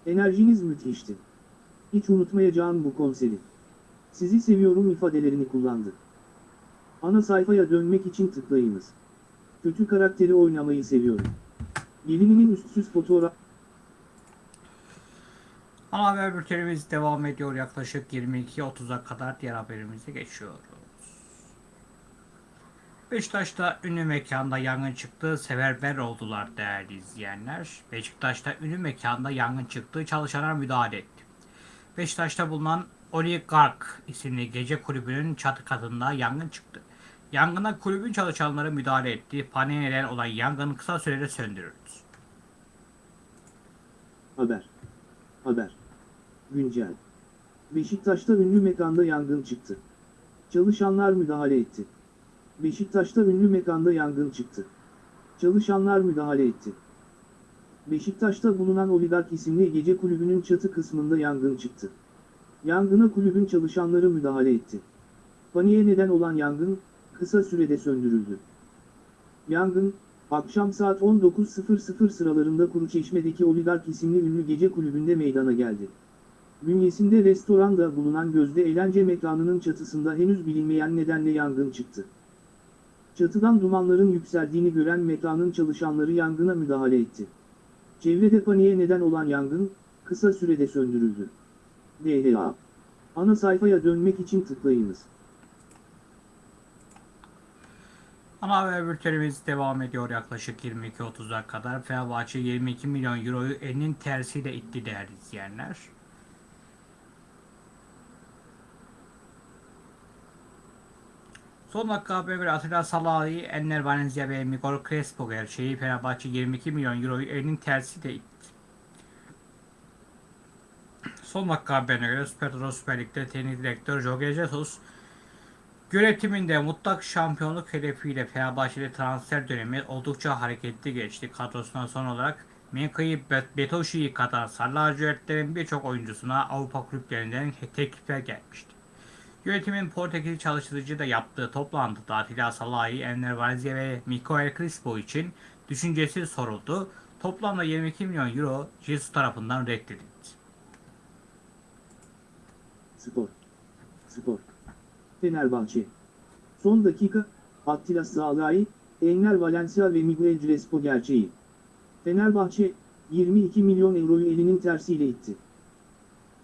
[SPEAKER 2] Enerjiniz müthişti. Hiç unutmayacağım bu konseri. Sizi seviyorum ifadelerini kullandı. Ana sayfaya dönmek için tıklayınız. Kötü karakteri oynamayı seviyorum. Gelininin üstsüz fotoğraf...
[SPEAKER 1] Ana haber bültenimiz devam ediyor. Yaklaşık 22.30'a kadar diğer haberimize geçiyoruz. Beşiktaş'ta ünlü mekanda yangın çıktı. Seferber oldular değerli izleyenler. Beşiktaş'ta ünlü mekanda yangın çıktı. Çalışanlar müdahale etti. Beşiktaş'ta bulunan Oligark isimli gece kulübünün çatı katında yangın çıktı. Yangına kulübün çalışanları müdahale etti. Paniğe neden olan yangın kısa sürede söndürüldü.
[SPEAKER 2] Haber. Haber. Güncel. Beşiktaş'ta ünlü mekanda yangın çıktı. Çalışanlar müdahale etti. Beşiktaş'ta ünlü mekanda yangın çıktı. Çalışanlar müdahale etti. Beşiktaş'ta bulunan Oligark isimli gece kulübünün çatı kısmında yangın çıktı. Yangına kulübün çalışanları müdahale etti. Paniğe neden olan yangın, kısa sürede söndürüldü. Yangın, akşam saat 19.00 sıralarında Kuruçeşme'deki Oligark isimli ünlü gece kulübünde meydana geldi. Bünyesinde restoranda bulunan gözde eğlence mekanının çatısında henüz bilinmeyen nedenle yangın çıktı. Çatıdan dumanların yükseldiğini gören mekanın çalışanları yangına müdahale etti. Çevrede paniğe neden olan yangın, kısa sürede söndürüldü. DHA. Ana sayfaya dönmek için tıklayınız.
[SPEAKER 1] Ana haber bültenimiz devam ediyor yaklaşık 22.30'a kadar. Fenerbahçe 22 milyon euroyu elinin tersiyle itti değerli izleyenler. Son dakika haberine göre Atilla Salahi, Enner Valencia ve Miguel Crespo gerçeği Fenerbahçe 22 milyon euroyu elinin tersiyle itti. Son dakika haberine göre Süper Toto Süper Lig'de teknik direktör Jorge Jesus Yönetiminde mutlak şampiyonluk hedefiyle Fenerbahçe'de transfer dönemi oldukça hareketli geçti. Kadrosuna son olarak Menka'yı Betoshi'yi kadar Sarı lacivertlerin birçok oyuncusuna Avrupa kulüplerinden teklifler gelmişti. Yönetimin Portekizli çalıştırıcı da yaptığı toplantıda Atilla Salahi, Enner Valencia ve Mikael Crispo için düşüncesi soruldu. Toplamda 22 milyon euro Jesus tarafından reddedildi.
[SPEAKER 2] Spor. Spor. Fenerbahçe. Son dakika, Attila Sağlay, Enner Valencia ve Miguel Crespo gerçeği. Fenerbahçe, 22 milyon euroyu elinin tersiyle itti.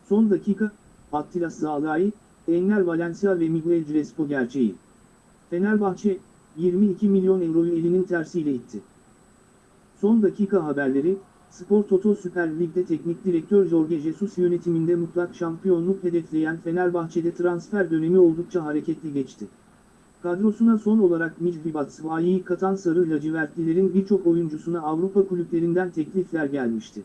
[SPEAKER 2] Son dakika, Attila Sağlay, Enner Valencia ve Miguel Crespo gerçeği. Fenerbahçe, 22 milyon euroyu elinin tersiyle itti. Son dakika haberleri, Spor Toto Süper Lig'de teknik direktör Jorge Jesus yönetiminde mutlak şampiyonluk hedefleyen Fenerbahçe'de transfer dönemi oldukça hareketli geçti. Kadrosuna son olarak Micri Batshuayi'yi katan Sarı lacivertlilerin birçok oyuncusuna Avrupa kulüplerinden teklifler gelmişti.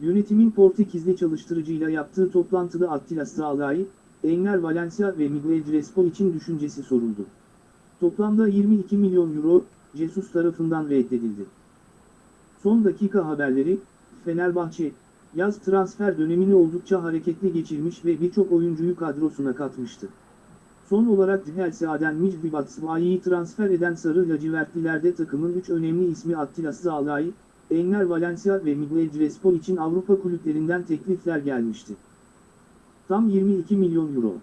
[SPEAKER 2] Yönetimin Portekizli çalıştırıcıyla yaptığı toplantıda Attila Sağlay, Enner Valencia ve Miguel Crespo için düşüncesi soruldu. Toplamda 22 milyon euro, Jesus tarafından reddedildi. Son dakika haberleri, Fenerbahçe, yaz transfer dönemini oldukça hareketli geçirmiş ve birçok oyuncuyu kadrosuna katmıştı. Son olarak Chelsea Aden Micdi Batshuayi'yi transfer eden Sarı Lacivertlilerde takımın 3 önemli ismi Attila Sağlay, Enner Valencia ve Miguel Crespo için Avrupa kulüplerinden teklifler gelmişti. Tam 22 milyon euro.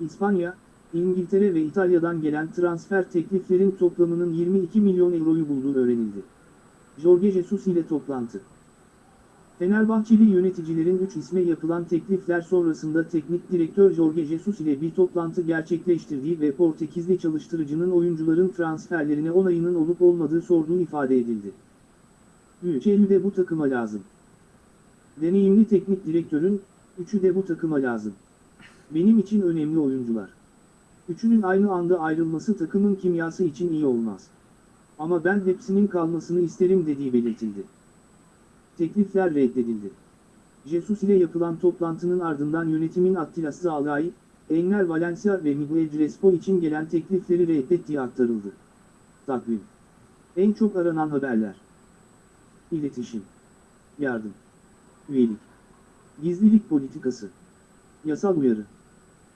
[SPEAKER 2] İspanya, İngiltere ve İtalya'dan gelen transfer tekliflerin toplamının 22 milyon euroyu bulduğu öğrenildi. Jorge Jesus ile toplantı. Fenerbahçeli yöneticilerin 3 isme yapılan teklifler sonrasında teknik direktör Jorge Jesus ile bir toplantı gerçekleştirdiği ve Portekizli çalıştırıcının oyuncuların transferlerine onayının olup olmadığı sorduğu ifade edildi. Üçü de bu takıma lazım. Deneyimli teknik direktörün, üçü de bu takıma lazım. Benim için önemli oyuncular. Üçünün aynı anda ayrılması takımın kimyası için iyi olmaz. Ama ben hepsinin kalmasını isterim dediği belirtildi. Teklifler reddedildi. Jesus ile yapılan toplantının ardından yönetimin Attila Sağlay, Enner Valencia ve Miguel Crespo için gelen teklifleri reddettiği aktarıldı. Takvim. En çok aranan haberler. İletişim. Yardım. Üyelik. Gizlilik politikası. Yasal uyarı.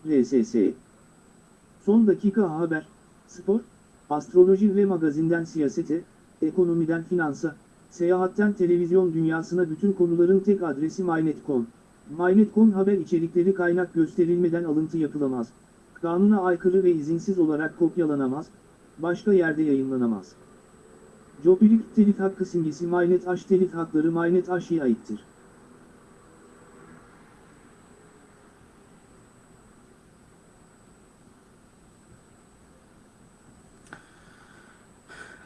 [SPEAKER 2] RSS. Son dakika haber, spor, astroloji ve magazinden siyasete, ekonomiden finansa, seyahatten televizyon dünyasına bütün konuların tek adresi MyNet.com. MyNet.com haber içerikleri kaynak gösterilmeden alıntı yapılamaz. Kanuna aykırı ve izinsiz olarak kopyalanamaz, başka yerde yayınlanamaz. Jopilik telif hakkı simgesi MyNet H telif hakları MyNet H'ye aittir.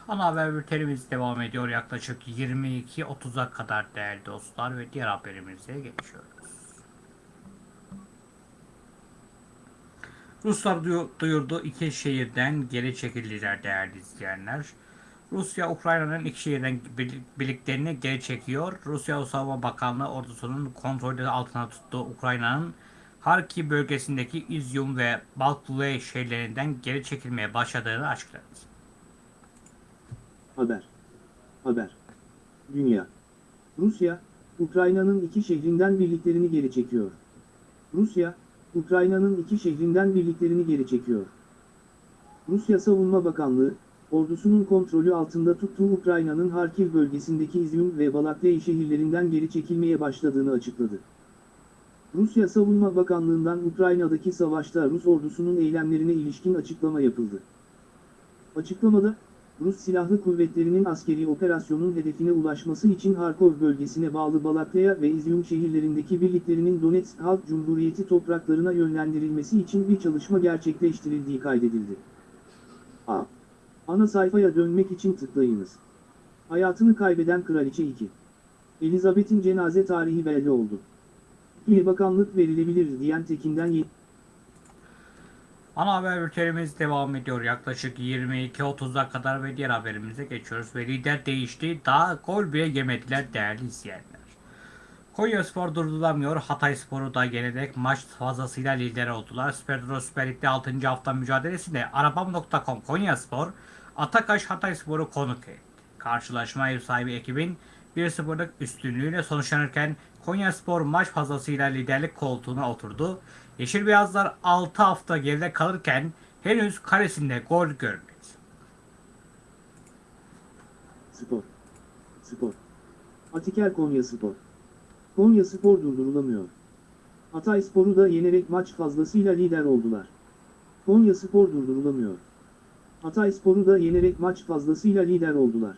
[SPEAKER 1] Ana haber bültenimiz devam ediyor yaklaşık 22.30'a kadar değerli dostlar ve diğer haberimize geçiyoruz. Ruslar duyu- duyurdu iki şehirden geri çekildiler değerli izleyenler. Rusya Ukrayna'nın iki şehirden bir- birliklerini geri çekiyor. Rusya Savunma Bakanlığı ordusunun kontrolü altına tuttuğu Ukrayna'nın Harkiv bölgesindeki İzyum ve Balklüe şehirlerinden geri çekilmeye başladığını açıkladı.
[SPEAKER 2] Haber. Haber. Dünya. Rusya, Ukrayna'nın iki şehrinden birliklerini geri çekiyor. Rusya, Ukrayna'nın iki şehrinden birliklerini geri çekiyor. Rusya Savunma Bakanlığı, ordusunun kontrolü altında tuttuğu Ukrayna'nın Harkiv bölgesindeki İzyum ve Balakley şehirlerinden geri çekilmeye başladığını açıkladı. Rusya Savunma Bakanlığı'ndan Ukrayna'daki savaşta Rus ordusunun eylemlerine ilişkin açıklama yapıldı. Açıklamada, Rus Silahlı Kuvvetleri'nin askeri operasyonun hedefine ulaşması için Harkov bölgesine bağlı Balakleya ve İzyum şehirlerindeki birliklerinin Donetsk Halk Cumhuriyeti topraklarına yönlendirilmesi için bir çalışma gerçekleştirildiği kaydedildi. A. Ana sayfaya dönmek için tıklayınız. Hayatını kaybeden Kraliçe 2. Elizabeth'in cenaze tarihi belli oldu. İl bakanlık verilebilir diyen Tekin'den yeni...
[SPEAKER 1] Ana haber bültenimiz devam ediyor. Yaklaşık 22.30'a kadar ve diğer haberimize geçiyoruz. Ve lider değişti. Daha gol bile yemediler değerli izleyenler. Konya Spor durdurulamıyor. Hatay Spor'u da yenerek maç fazlasıyla lider oldular. Süper Süper Lig'de 6. hafta mücadelesinde Arabam.com Konya Spor, Atakaş Hatay Spor'u konuk etti. Karşılaşma ev sahibi ekibin 1-0'lık üstünlüğüyle sonuçlanırken Konya Spor maç fazlasıyla liderlik koltuğuna oturdu. Yeşil Beyazlar 6 hafta geride kalırken henüz karesinde gol görmedi.
[SPEAKER 2] Spor. Spor. Atiker Konya Spor. Konya Spor durdurulamıyor. Hatay Spor'u da yenerek maç fazlasıyla lider oldular. Konya Spor durdurulamıyor. Hatay Spor'u da yenerek maç fazlasıyla lider oldular.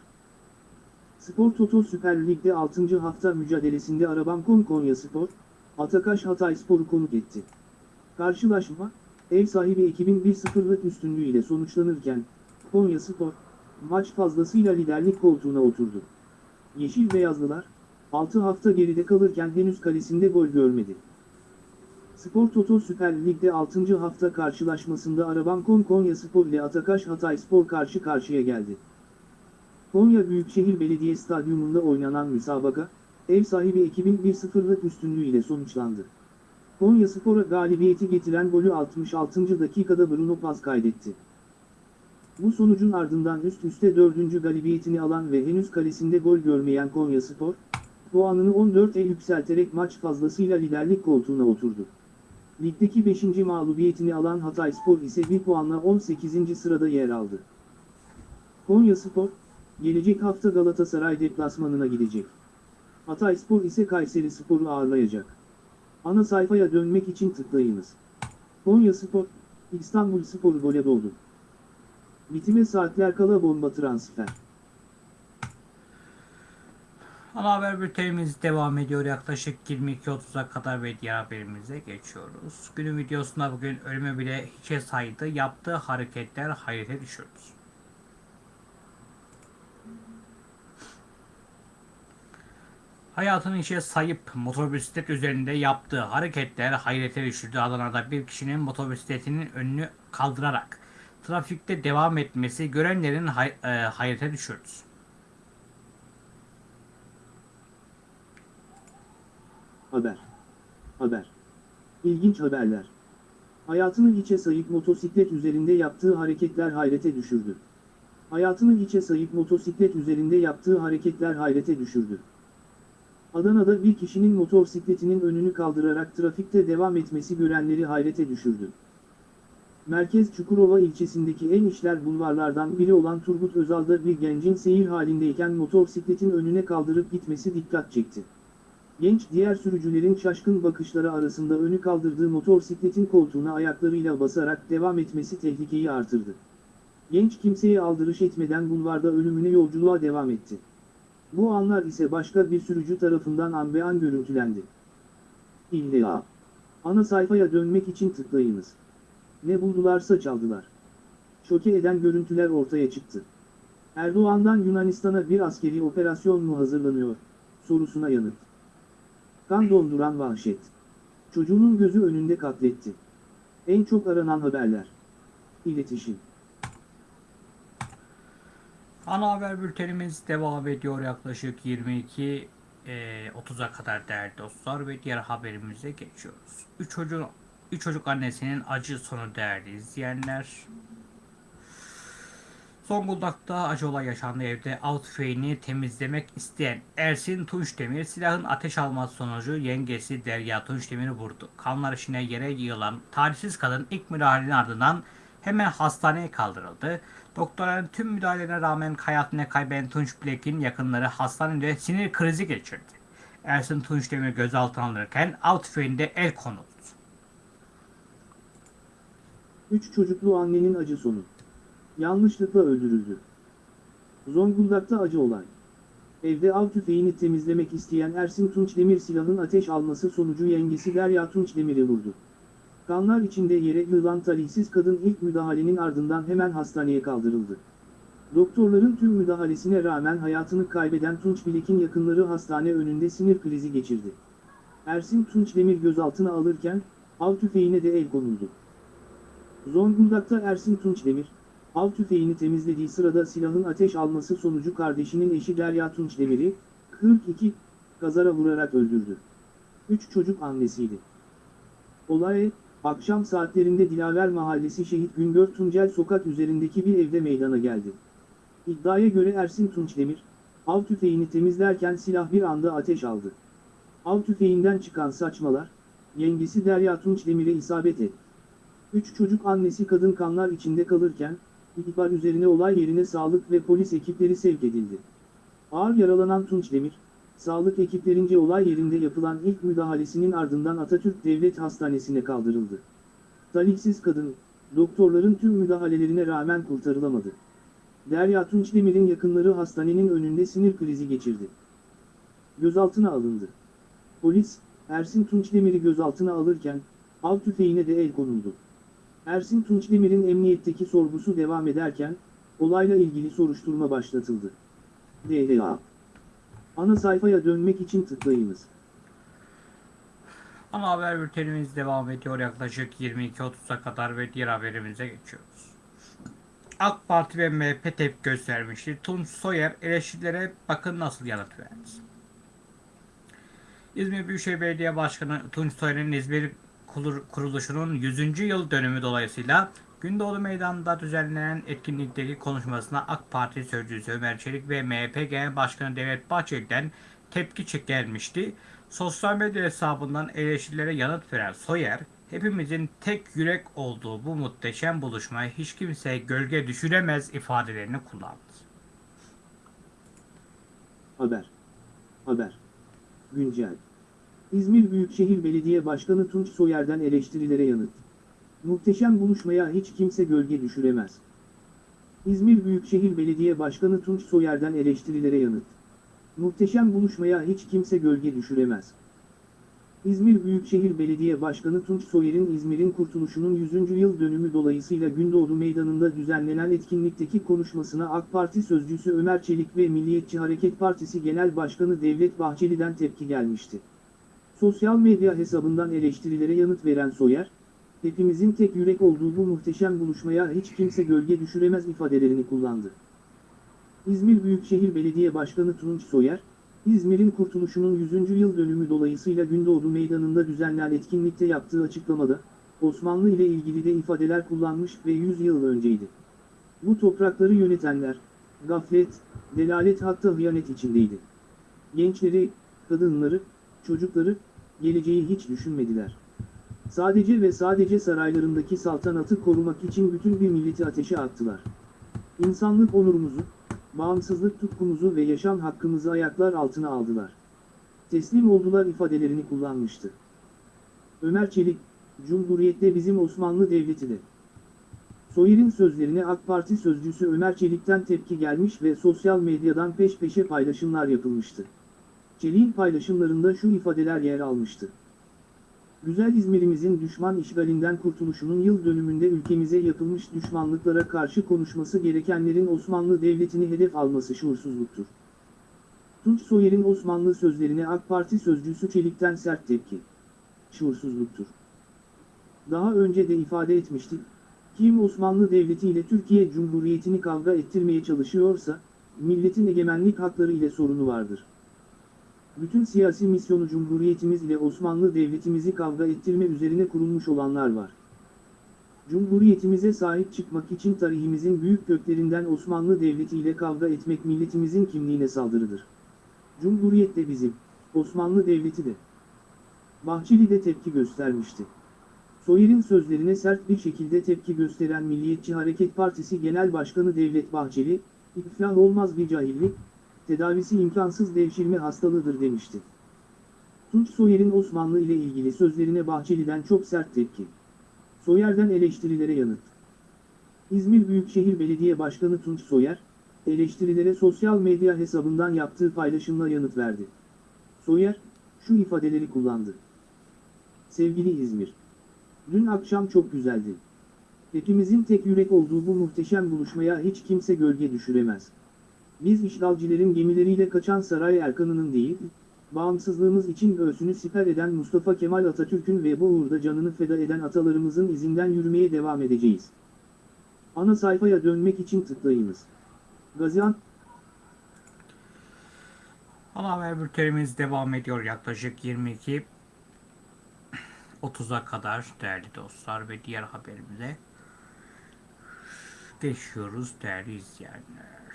[SPEAKER 2] Spor Toto Süper Lig'de 6. hafta mücadelesinde Arabamkon Konya Spor, Atakaş Hatay Spor'u konuk etti. Karşılaşma, ev sahibi ekibin 1-0'lık üstünlüğüyle sonuçlanırken, Konya Spor, maç fazlasıyla liderlik koltuğuna oturdu. Yeşil Beyazlılar, 6 hafta geride kalırken henüz kalesinde gol görmedi. Spor Toto Süper Lig'de 6. hafta karşılaşmasında Arabankon Konya Spor ile Atakaş Hatay Spor karşı karşıya geldi. Konya Büyükşehir Belediye Stadyumunda oynanan müsabaka, ev sahibi ekibin 1-0'lık üstünlüğüyle sonuçlandı. Konya Spor'a galibiyeti getiren golü 66. dakikada Bruno Paz kaydetti. Bu sonucun ardından üst üste dördüncü galibiyetini alan ve henüz kalesinde gol görmeyen Konya Spor, puanını 14'e yükselterek maç fazlasıyla liderlik koltuğuna oturdu. Ligdeki 5. mağlubiyetini alan Hatayspor ise 1 puanla 18. sırada yer aldı. Konya Spor, gelecek hafta Galatasaray deplasmanına gidecek. Hatayspor ise Kayseri Spor'u ağırlayacak. Ana sayfaya dönmek için tıklayınız. Konya Spor, İstanbul Spor gole doldu. Bitime saatler kala bomba transfer.
[SPEAKER 1] Ana haber bültenimiz devam ediyor. Yaklaşık 22.30'a kadar ve diğer haberimize geçiyoruz. Günün videosunda bugün ölümü bile hiçe saydı. Yaptığı hareketler hayrete düşürdü. Hayatını işe sayıp motosiklet üzerinde yaptığı hareketler hayrete düşürdü. Adana'da bir kişinin motosikletinin önünü kaldırarak trafikte devam etmesi görenlerin hay- e, hayrete düşürdü.
[SPEAKER 2] Haber. Haber. İlginç haberler. Hayatını hiçe sayıp motosiklet üzerinde yaptığı hareketler hayrete düşürdü. Hayatını hiçe sayıp motosiklet üzerinde yaptığı hareketler hayrete düşürdü. Adana'da bir kişinin motosikletinin önünü kaldırarak trafikte devam etmesi görenleri hayrete düşürdü. Merkez Çukurova ilçesindeki en işler bulvarlardan biri olan Turgut Özal'da bir gencin seyir halindeyken motosikletin önüne kaldırıp gitmesi dikkat çekti. Genç diğer sürücülerin şaşkın bakışları arasında önü kaldırdığı motosikletin koltuğuna ayaklarıyla basarak devam etmesi tehlikeyi artırdı. Genç kimseye aldırış etmeden bulvarda ölümüne yolculuğa devam etti. Bu anlar ise başka bir sürücü tarafından an be an görüntülendi. İlla. Ana sayfaya dönmek için tıklayınız. Ne buldularsa çaldılar. Şoke eden görüntüler ortaya çıktı. Erdoğan'dan Yunanistan'a bir askeri operasyon mu hazırlanıyor? Sorusuna yanıt. Kan donduran vahşet. Çocuğunun gözü önünde katletti. En çok aranan haberler. İletişim.
[SPEAKER 1] Ana haber bültenimiz devam ediyor yaklaşık 22 e, 30'a kadar değerli dostlar ve diğer haberimize geçiyoruz. 3 çocuğun 3 çocuk annesinin acı sonu değerli izleyenler. Zonguldak'ta acı olay yaşandı evde av tüfeğini temizlemek isteyen Ersin Tunçdemir silahın ateş alması sonucu yengesi Derya Tunçdemir'i vurdu. Kanlar içine yere yığılan talihsiz kadın ilk müdahalenin ardından hemen hastaneye kaldırıldı. Doktorların tüm müdahalelerine rağmen hayatını kaybeden Tunç Bilek'in yakınları hastanede sinir krizi geçirdi. Ersin Tunçdemir gözaltına alınırken av tüfeğinde el konuldu.
[SPEAKER 2] Üç çocuklu annenin acı sonu. Yanlışlıkla öldürüldü. Zonguldak'ta acı olay. Evde av tüfeğini temizlemek isteyen Ersin Tunçdemir silahın ateş alması sonucu yengesi Derya Tunçdemir'i vurdu. Kanlar içinde yere yığılan talihsiz kadın ilk müdahalenin ardından hemen hastaneye kaldırıldı. Doktorların tüm müdahalesine rağmen hayatını kaybeden Tunç Bilek'in yakınları hastane önünde sinir krizi geçirdi. Ersin Tunçdemir gözaltına alırken, av tüfeğine de el konuldu. Zonguldak,'ta Ersin Tunçdemir, av tüfeğini temizlediği sırada silahın ateş alması sonucu kardeşinin eşi Derya Tunçdemir'i, 42, kazara vurarak öldürdü. Üç çocuk annesiydi. Olay, akşam saatlerinde Dilaver Mahallesi Şehit Güngör Tuncel sokak üzerindeki bir evde meydana geldi. İddiaya göre Ersin Tunçdemir, av tüfeğini temizlerken silah bir anda ateş aldı. Av tüfeğinden çıkan saçmalar, yengesi Derya Tunçdemir'e isabet etti. Üç çocuk annesi kadın kanlar içinde kalırken, ihbar üzerine olay yerine sağlık ve polis ekipleri sevk edildi. Ağır yaralanan Tunçdemir, sağlık ekiplerince olay yerinde yapılan ilk müdahalesinin ardından Atatürk Devlet Hastanesi'ne kaldırıldı. Talihsiz kadın, doktorların tüm müdahalelerine rağmen kurtarılamadı. Derya Tunçdemir'in yakınları hastanenin önünde sinir krizi geçirdi. Gözaltına alındı. Polis, Ersin Tunçdemir'i gözaltına alırken, av tüfeğine de el konuldu. Ersin Tunçdemir'in emniyetteki sorgusu devam ederken, olayla ilgili soruşturma başlatıldı. DLA Ana sayfaya dönmek için tıklayınız.
[SPEAKER 1] Ana haber bültenimiz devam ediyor yaklaşık 22.30'a kadar ve diğer haberimize geçiyoruz. AK Parti ve MHP tepki göstermişti. Tunç Soyer eleştirilere bakın nasıl yanıt verdi. İzmir Büyükşehir Belediye Başkanı Tunç Soyer'in İzmir Kurul- kuruluşunun 100. yıl dönümü dolayısıyla Gündoğdu Meydanı'nda düzenlenen etkinlikteki konuşmasına AK Parti Sözcüsü Ömer Çelik ve MHP Genel Başkanı Devlet Bahçeli'den tepki çek- gelmişti. Sosyal medya hesabından eleştirilere yanıt veren Soyer, hepimizin tek yürek olduğu bu muhteşem buluşmaya hiç kimse gölge düşüremez ifadelerini kullandı.
[SPEAKER 2] Haber. Haber. Güncel. İzmir Büyükşehir Belediye Başkanı Tunç Soyer'den eleştirilere yanıt. Muhteşem buluşmaya hiç kimse gölge düşüremez. İzmir Büyükşehir Belediye Başkanı Tunç Soyer'den eleştirilere yanıt. Muhteşem buluşmaya hiç kimse gölge düşüremez. İzmir Büyükşehir Belediye Başkanı Tunç Soyer'in İzmir'in kurtuluşunun 100. yıl dönümü dolayısıyla Gündoğdu Meydanı'nda düzenlenen etkinlikteki konuşmasına AK Parti sözcüsü Ömer Çelik ve Milliyetçi Hareket Partisi Genel Başkanı Devlet Bahçeli'den tepki gelmişti. Sosyal medya hesabından eleştirilere yanıt veren Soyer, hepimizin tek yürek olduğu bu muhteşem buluşmaya hiç kimse gölge düşüremez ifadelerini kullandı. İzmir Büyükşehir Belediye Başkanı Tunç Soyer, İzmir'in kurtuluşunun 100. yıl dönümü dolayısıyla Gündoğdu Meydanı'nda düzenlenen etkinlikte yaptığı açıklamada, Osmanlı ile ilgili de ifadeler kullanmış ve 100 yıl önceydi. Bu toprakları yönetenler, gaflet, delalet hatta hıyanet içindeydi. Gençleri, kadınları, çocukları, geleceği hiç düşünmediler. Sadece ve sadece saraylarındaki saltanatı korumak için bütün bir milleti ateşe attılar. İnsanlık onurumuzu, bağımsızlık tutkumuzu ve yaşam hakkımızı ayaklar altına aldılar. Teslim oldular ifadelerini kullanmıştı. Ömer Çelik, Cumhuriyette bizim Osmanlı Devleti de. Soyer'in sözlerine AK Parti sözcüsü Ömer Çelik'ten tepki gelmiş ve sosyal medyadan peş peşe paylaşımlar yapılmıştı. Çelik'in paylaşımlarında şu ifadeler yer almıştı. Güzel İzmir'imizin düşman işgalinden kurtuluşunun yıl dönümünde ülkemize yapılmış düşmanlıklara karşı konuşması gerekenlerin Osmanlı Devleti'ni hedef alması şuursuzluktur. Tunç Soyer'in Osmanlı sözlerine AK Parti sözcüsü Çelik'ten sert tepki. Şuursuzluktur. Daha önce de ifade etmiştik, kim Osmanlı Devleti ile Türkiye Cumhuriyeti'ni kavga ettirmeye çalışıyorsa, milletin egemenlik hakları ile sorunu vardır. Bütün siyasi misyonu Cumhuriyetimiz ile Osmanlı Devletimizi kavga ettirme üzerine kurulmuş olanlar var. Cumhuriyetimize sahip çıkmak için tarihimizin büyük köklerinden Osmanlı Devleti ile kavga etmek milletimizin kimliğine saldırıdır. Cumhuriyet de bizim, Osmanlı Devleti de. Bahçeli de tepki göstermişti. Soyer'in sözlerine sert bir şekilde tepki gösteren Milliyetçi Hareket Partisi Genel Başkanı Devlet Bahçeli, iflah olmaz bir cahillik, tedavisi imkansız devşirme hastalığıdır demişti. Tunç Soyer'in Osmanlı ile ilgili sözlerine Bahçeli'den çok sert tepki. Soyer'den eleştirilere yanıt. İzmir Büyükşehir Belediye Başkanı Tunç Soyer, eleştirilere sosyal medya hesabından yaptığı paylaşımla yanıt verdi. Soyer, şu ifadeleri kullandı. Sevgili İzmir, dün akşam çok güzeldi. Hepimizin tek yürek olduğu bu muhteşem buluşmaya hiç kimse gölge düşüremez. Biz işgalcilerin gemileriyle kaçan saray erkanının değil, bağımsızlığımız için göğsünü siper eden Mustafa Kemal Atatürk'ün ve bu uğurda canını feda eden atalarımızın izinden yürümeye devam edeceğiz. Ana sayfaya dönmek için tıklayınız. Gaziantep
[SPEAKER 1] Ana haber bültenimiz devam ediyor yaklaşık 22 30'a kadar değerli dostlar ve diğer haberimize geçiyoruz değerli izleyenler.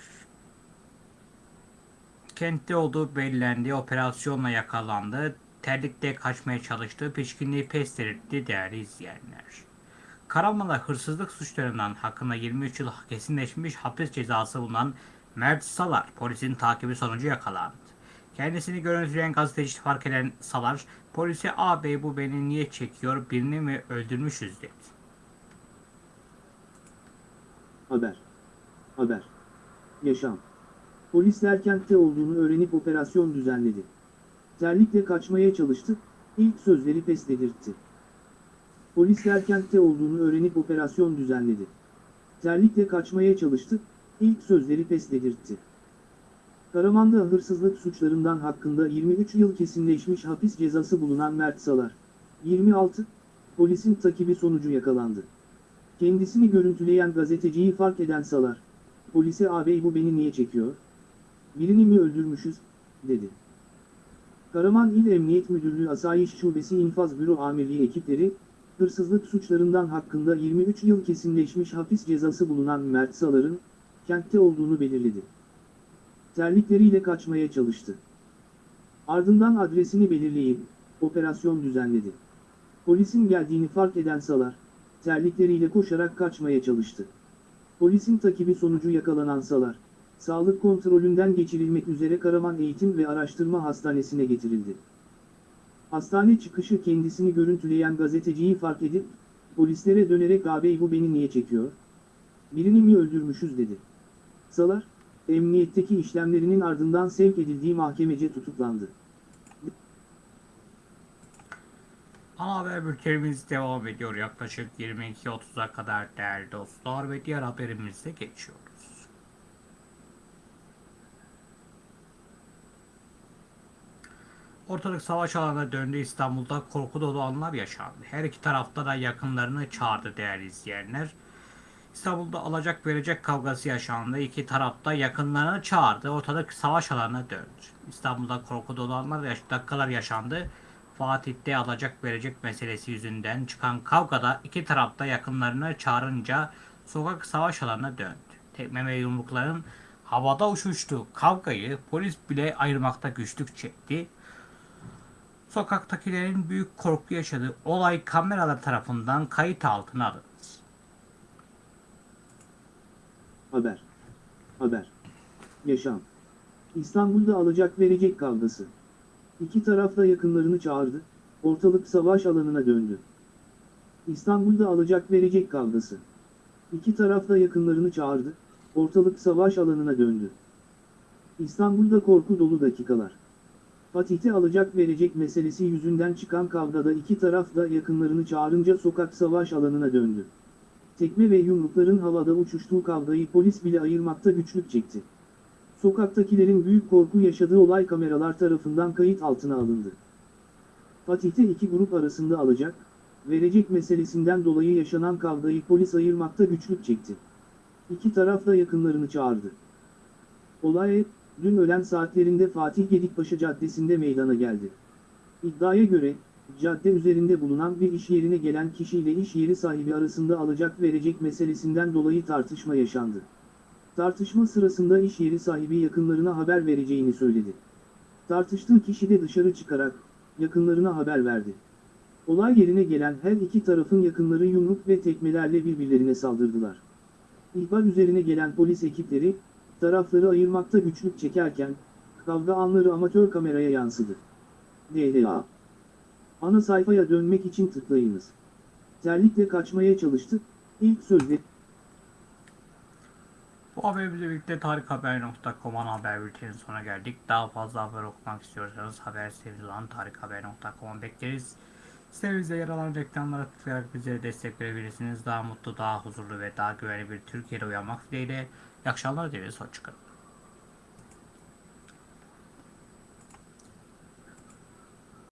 [SPEAKER 1] Kentte olduğu belirlendi, operasyonla yakalandı, terlikte kaçmaya çalıştığı pişkinliği pes etti değerli izleyenler. Karaman'da hırsızlık suçlarından hakkında 23 yıl kesinleşmiş hapis cezası bulunan Mert Salar polisin takibi sonucu yakalandı. Kendisini görüntüleyen gazeteci fark eden Salar, polise ağabey bu beni niye çekiyor birini mi öldürmüşüz dedi.
[SPEAKER 2] Haber. Haber. Yaşam. Polisler kentte olduğunu öğrenip operasyon düzenledi. Terlikle kaçmaya çalıştı, ilk sözleri pes dedirtti. Polisler kentte olduğunu öğrenip operasyon düzenledi. Terlikle kaçmaya çalıştı, ilk sözleri pes dedirtti. Karaman'da hırsızlık suçlarından hakkında 23 yıl kesinleşmiş hapis cezası bulunan Mert Salar, 26, polisin takibi sonucu yakalandı. Kendisini görüntüleyen gazeteciyi fark eden Salar, polise ağabey bu beni niye çekiyor? Birini mi öldürmüşüz, dedi. Karaman İl Emniyet Müdürlüğü Asayiş Şubesi İnfaz Büro Amirliği ekipleri, hırsızlık suçlarından hakkında 23 yıl kesinleşmiş hapis cezası bulunan Mert Salar'ın, kentte olduğunu belirledi. Terlikleriyle kaçmaya çalıştı. Ardından adresini belirleyip, operasyon düzenledi. Polisin geldiğini fark eden Salar, terlikleriyle koşarak kaçmaya çalıştı. Polisin takibi sonucu yakalanan Salar, sağlık kontrolünden geçirilmek üzere Karaman Eğitim ve Araştırma Hastanesi'ne getirildi. Hastane çıkışı kendisini görüntüleyen gazeteciyi fark edip, polislere dönerek ağabey bu beni niye çekiyor? Birini mi öldürmüşüz dedi. Salar, emniyetteki işlemlerinin ardından sevk edildiği mahkemece tutuklandı.
[SPEAKER 1] Ana haber bültenimiz devam ediyor. Yaklaşık 22.30'a kadar değerli dostlar ve diğer haberimize geçiyoruz. Ortalık savaş alanına döndü İstanbul'da korku dolu anlar yaşandı. Her iki tarafta da yakınlarını çağırdı değerli izleyenler. İstanbul'da alacak verecek kavgası yaşandı. İki tarafta yakınlarını çağırdı. Ortalık savaş alanına döndü. İstanbul'da korku dolu anlar yaş- dakikalar yaşandı. Fatih'te alacak verecek meselesi yüzünden çıkan kavgada iki tarafta yakınlarını çağırınca sokak savaş alanına döndü. Tekme ve yumrukların havada uçuştuğu kavgayı polis bile ayırmakta güçlük çekti. Sokaktakilerin büyük korku yaşadığı olay kameralar tarafından kayıt altına alındı.
[SPEAKER 2] Haber. Haber. Yaşam. İstanbul'da alacak verecek kavgası. İki taraf da yakınlarını çağırdı, ortalık savaş alanına döndü. İstanbul'da alacak verecek kavgası. İki taraf da yakınlarını çağırdı, ortalık savaş alanına döndü. İstanbul'da korku dolu dakikalar. Fatih'te alacak verecek meselesi yüzünden çıkan kavgada iki taraf da yakınlarını çağırınca sokak savaş alanına döndü. Tekme ve yumrukların havada uçuştuğu kavgayı polis bile ayırmakta güçlük çekti. Sokaktakilerin büyük korku yaşadığı olay kameralar tarafından kayıt altına alındı. Fatih'te iki grup arasında alacak, verecek meselesinden dolayı yaşanan kavgayı polis ayırmakta güçlük çekti. İki taraf da yakınlarını çağırdı. Olay, dün öğlen saatlerinde Fatih Gedikbaşı Caddesi'nde meydana geldi. İddiaya göre, cadde üzerinde bulunan bir iş yerine gelen kişiyle iş yeri sahibi arasında alacak verecek meselesinden dolayı tartışma yaşandı. Tartışma sırasında iş yeri sahibi yakınlarına haber vereceğini söyledi. Tartıştığı kişi de dışarı çıkarak, yakınlarına haber verdi. Olay yerine gelen her iki tarafın yakınları yumruk ve tekmelerle birbirlerine saldırdılar. İhbar üzerine gelen polis ekipleri, tarafları ayırmakta güçlük çekerken, kavga anları amatör kameraya yansıdı. DLA Ana sayfaya dönmek için tıklayınız. Terlikle kaçmaya çalıştı, ilk sözde
[SPEAKER 1] Bu haberimizle birlikte tarikhaber.com ana haber bültenin sonuna geldik. Daha fazla haber okumak istiyorsanız haber sitemiz olan tarikhaber.com'a bekleriz. Sitemizde yer alan reklamlara tıklayarak bize destek verebilirsiniz. Daha mutlu, daha huzurlu ve daha güvenli bir Türkiye'de uyanmak dileğiyle. İyi akşamlar dileriz. Hoşçakalın.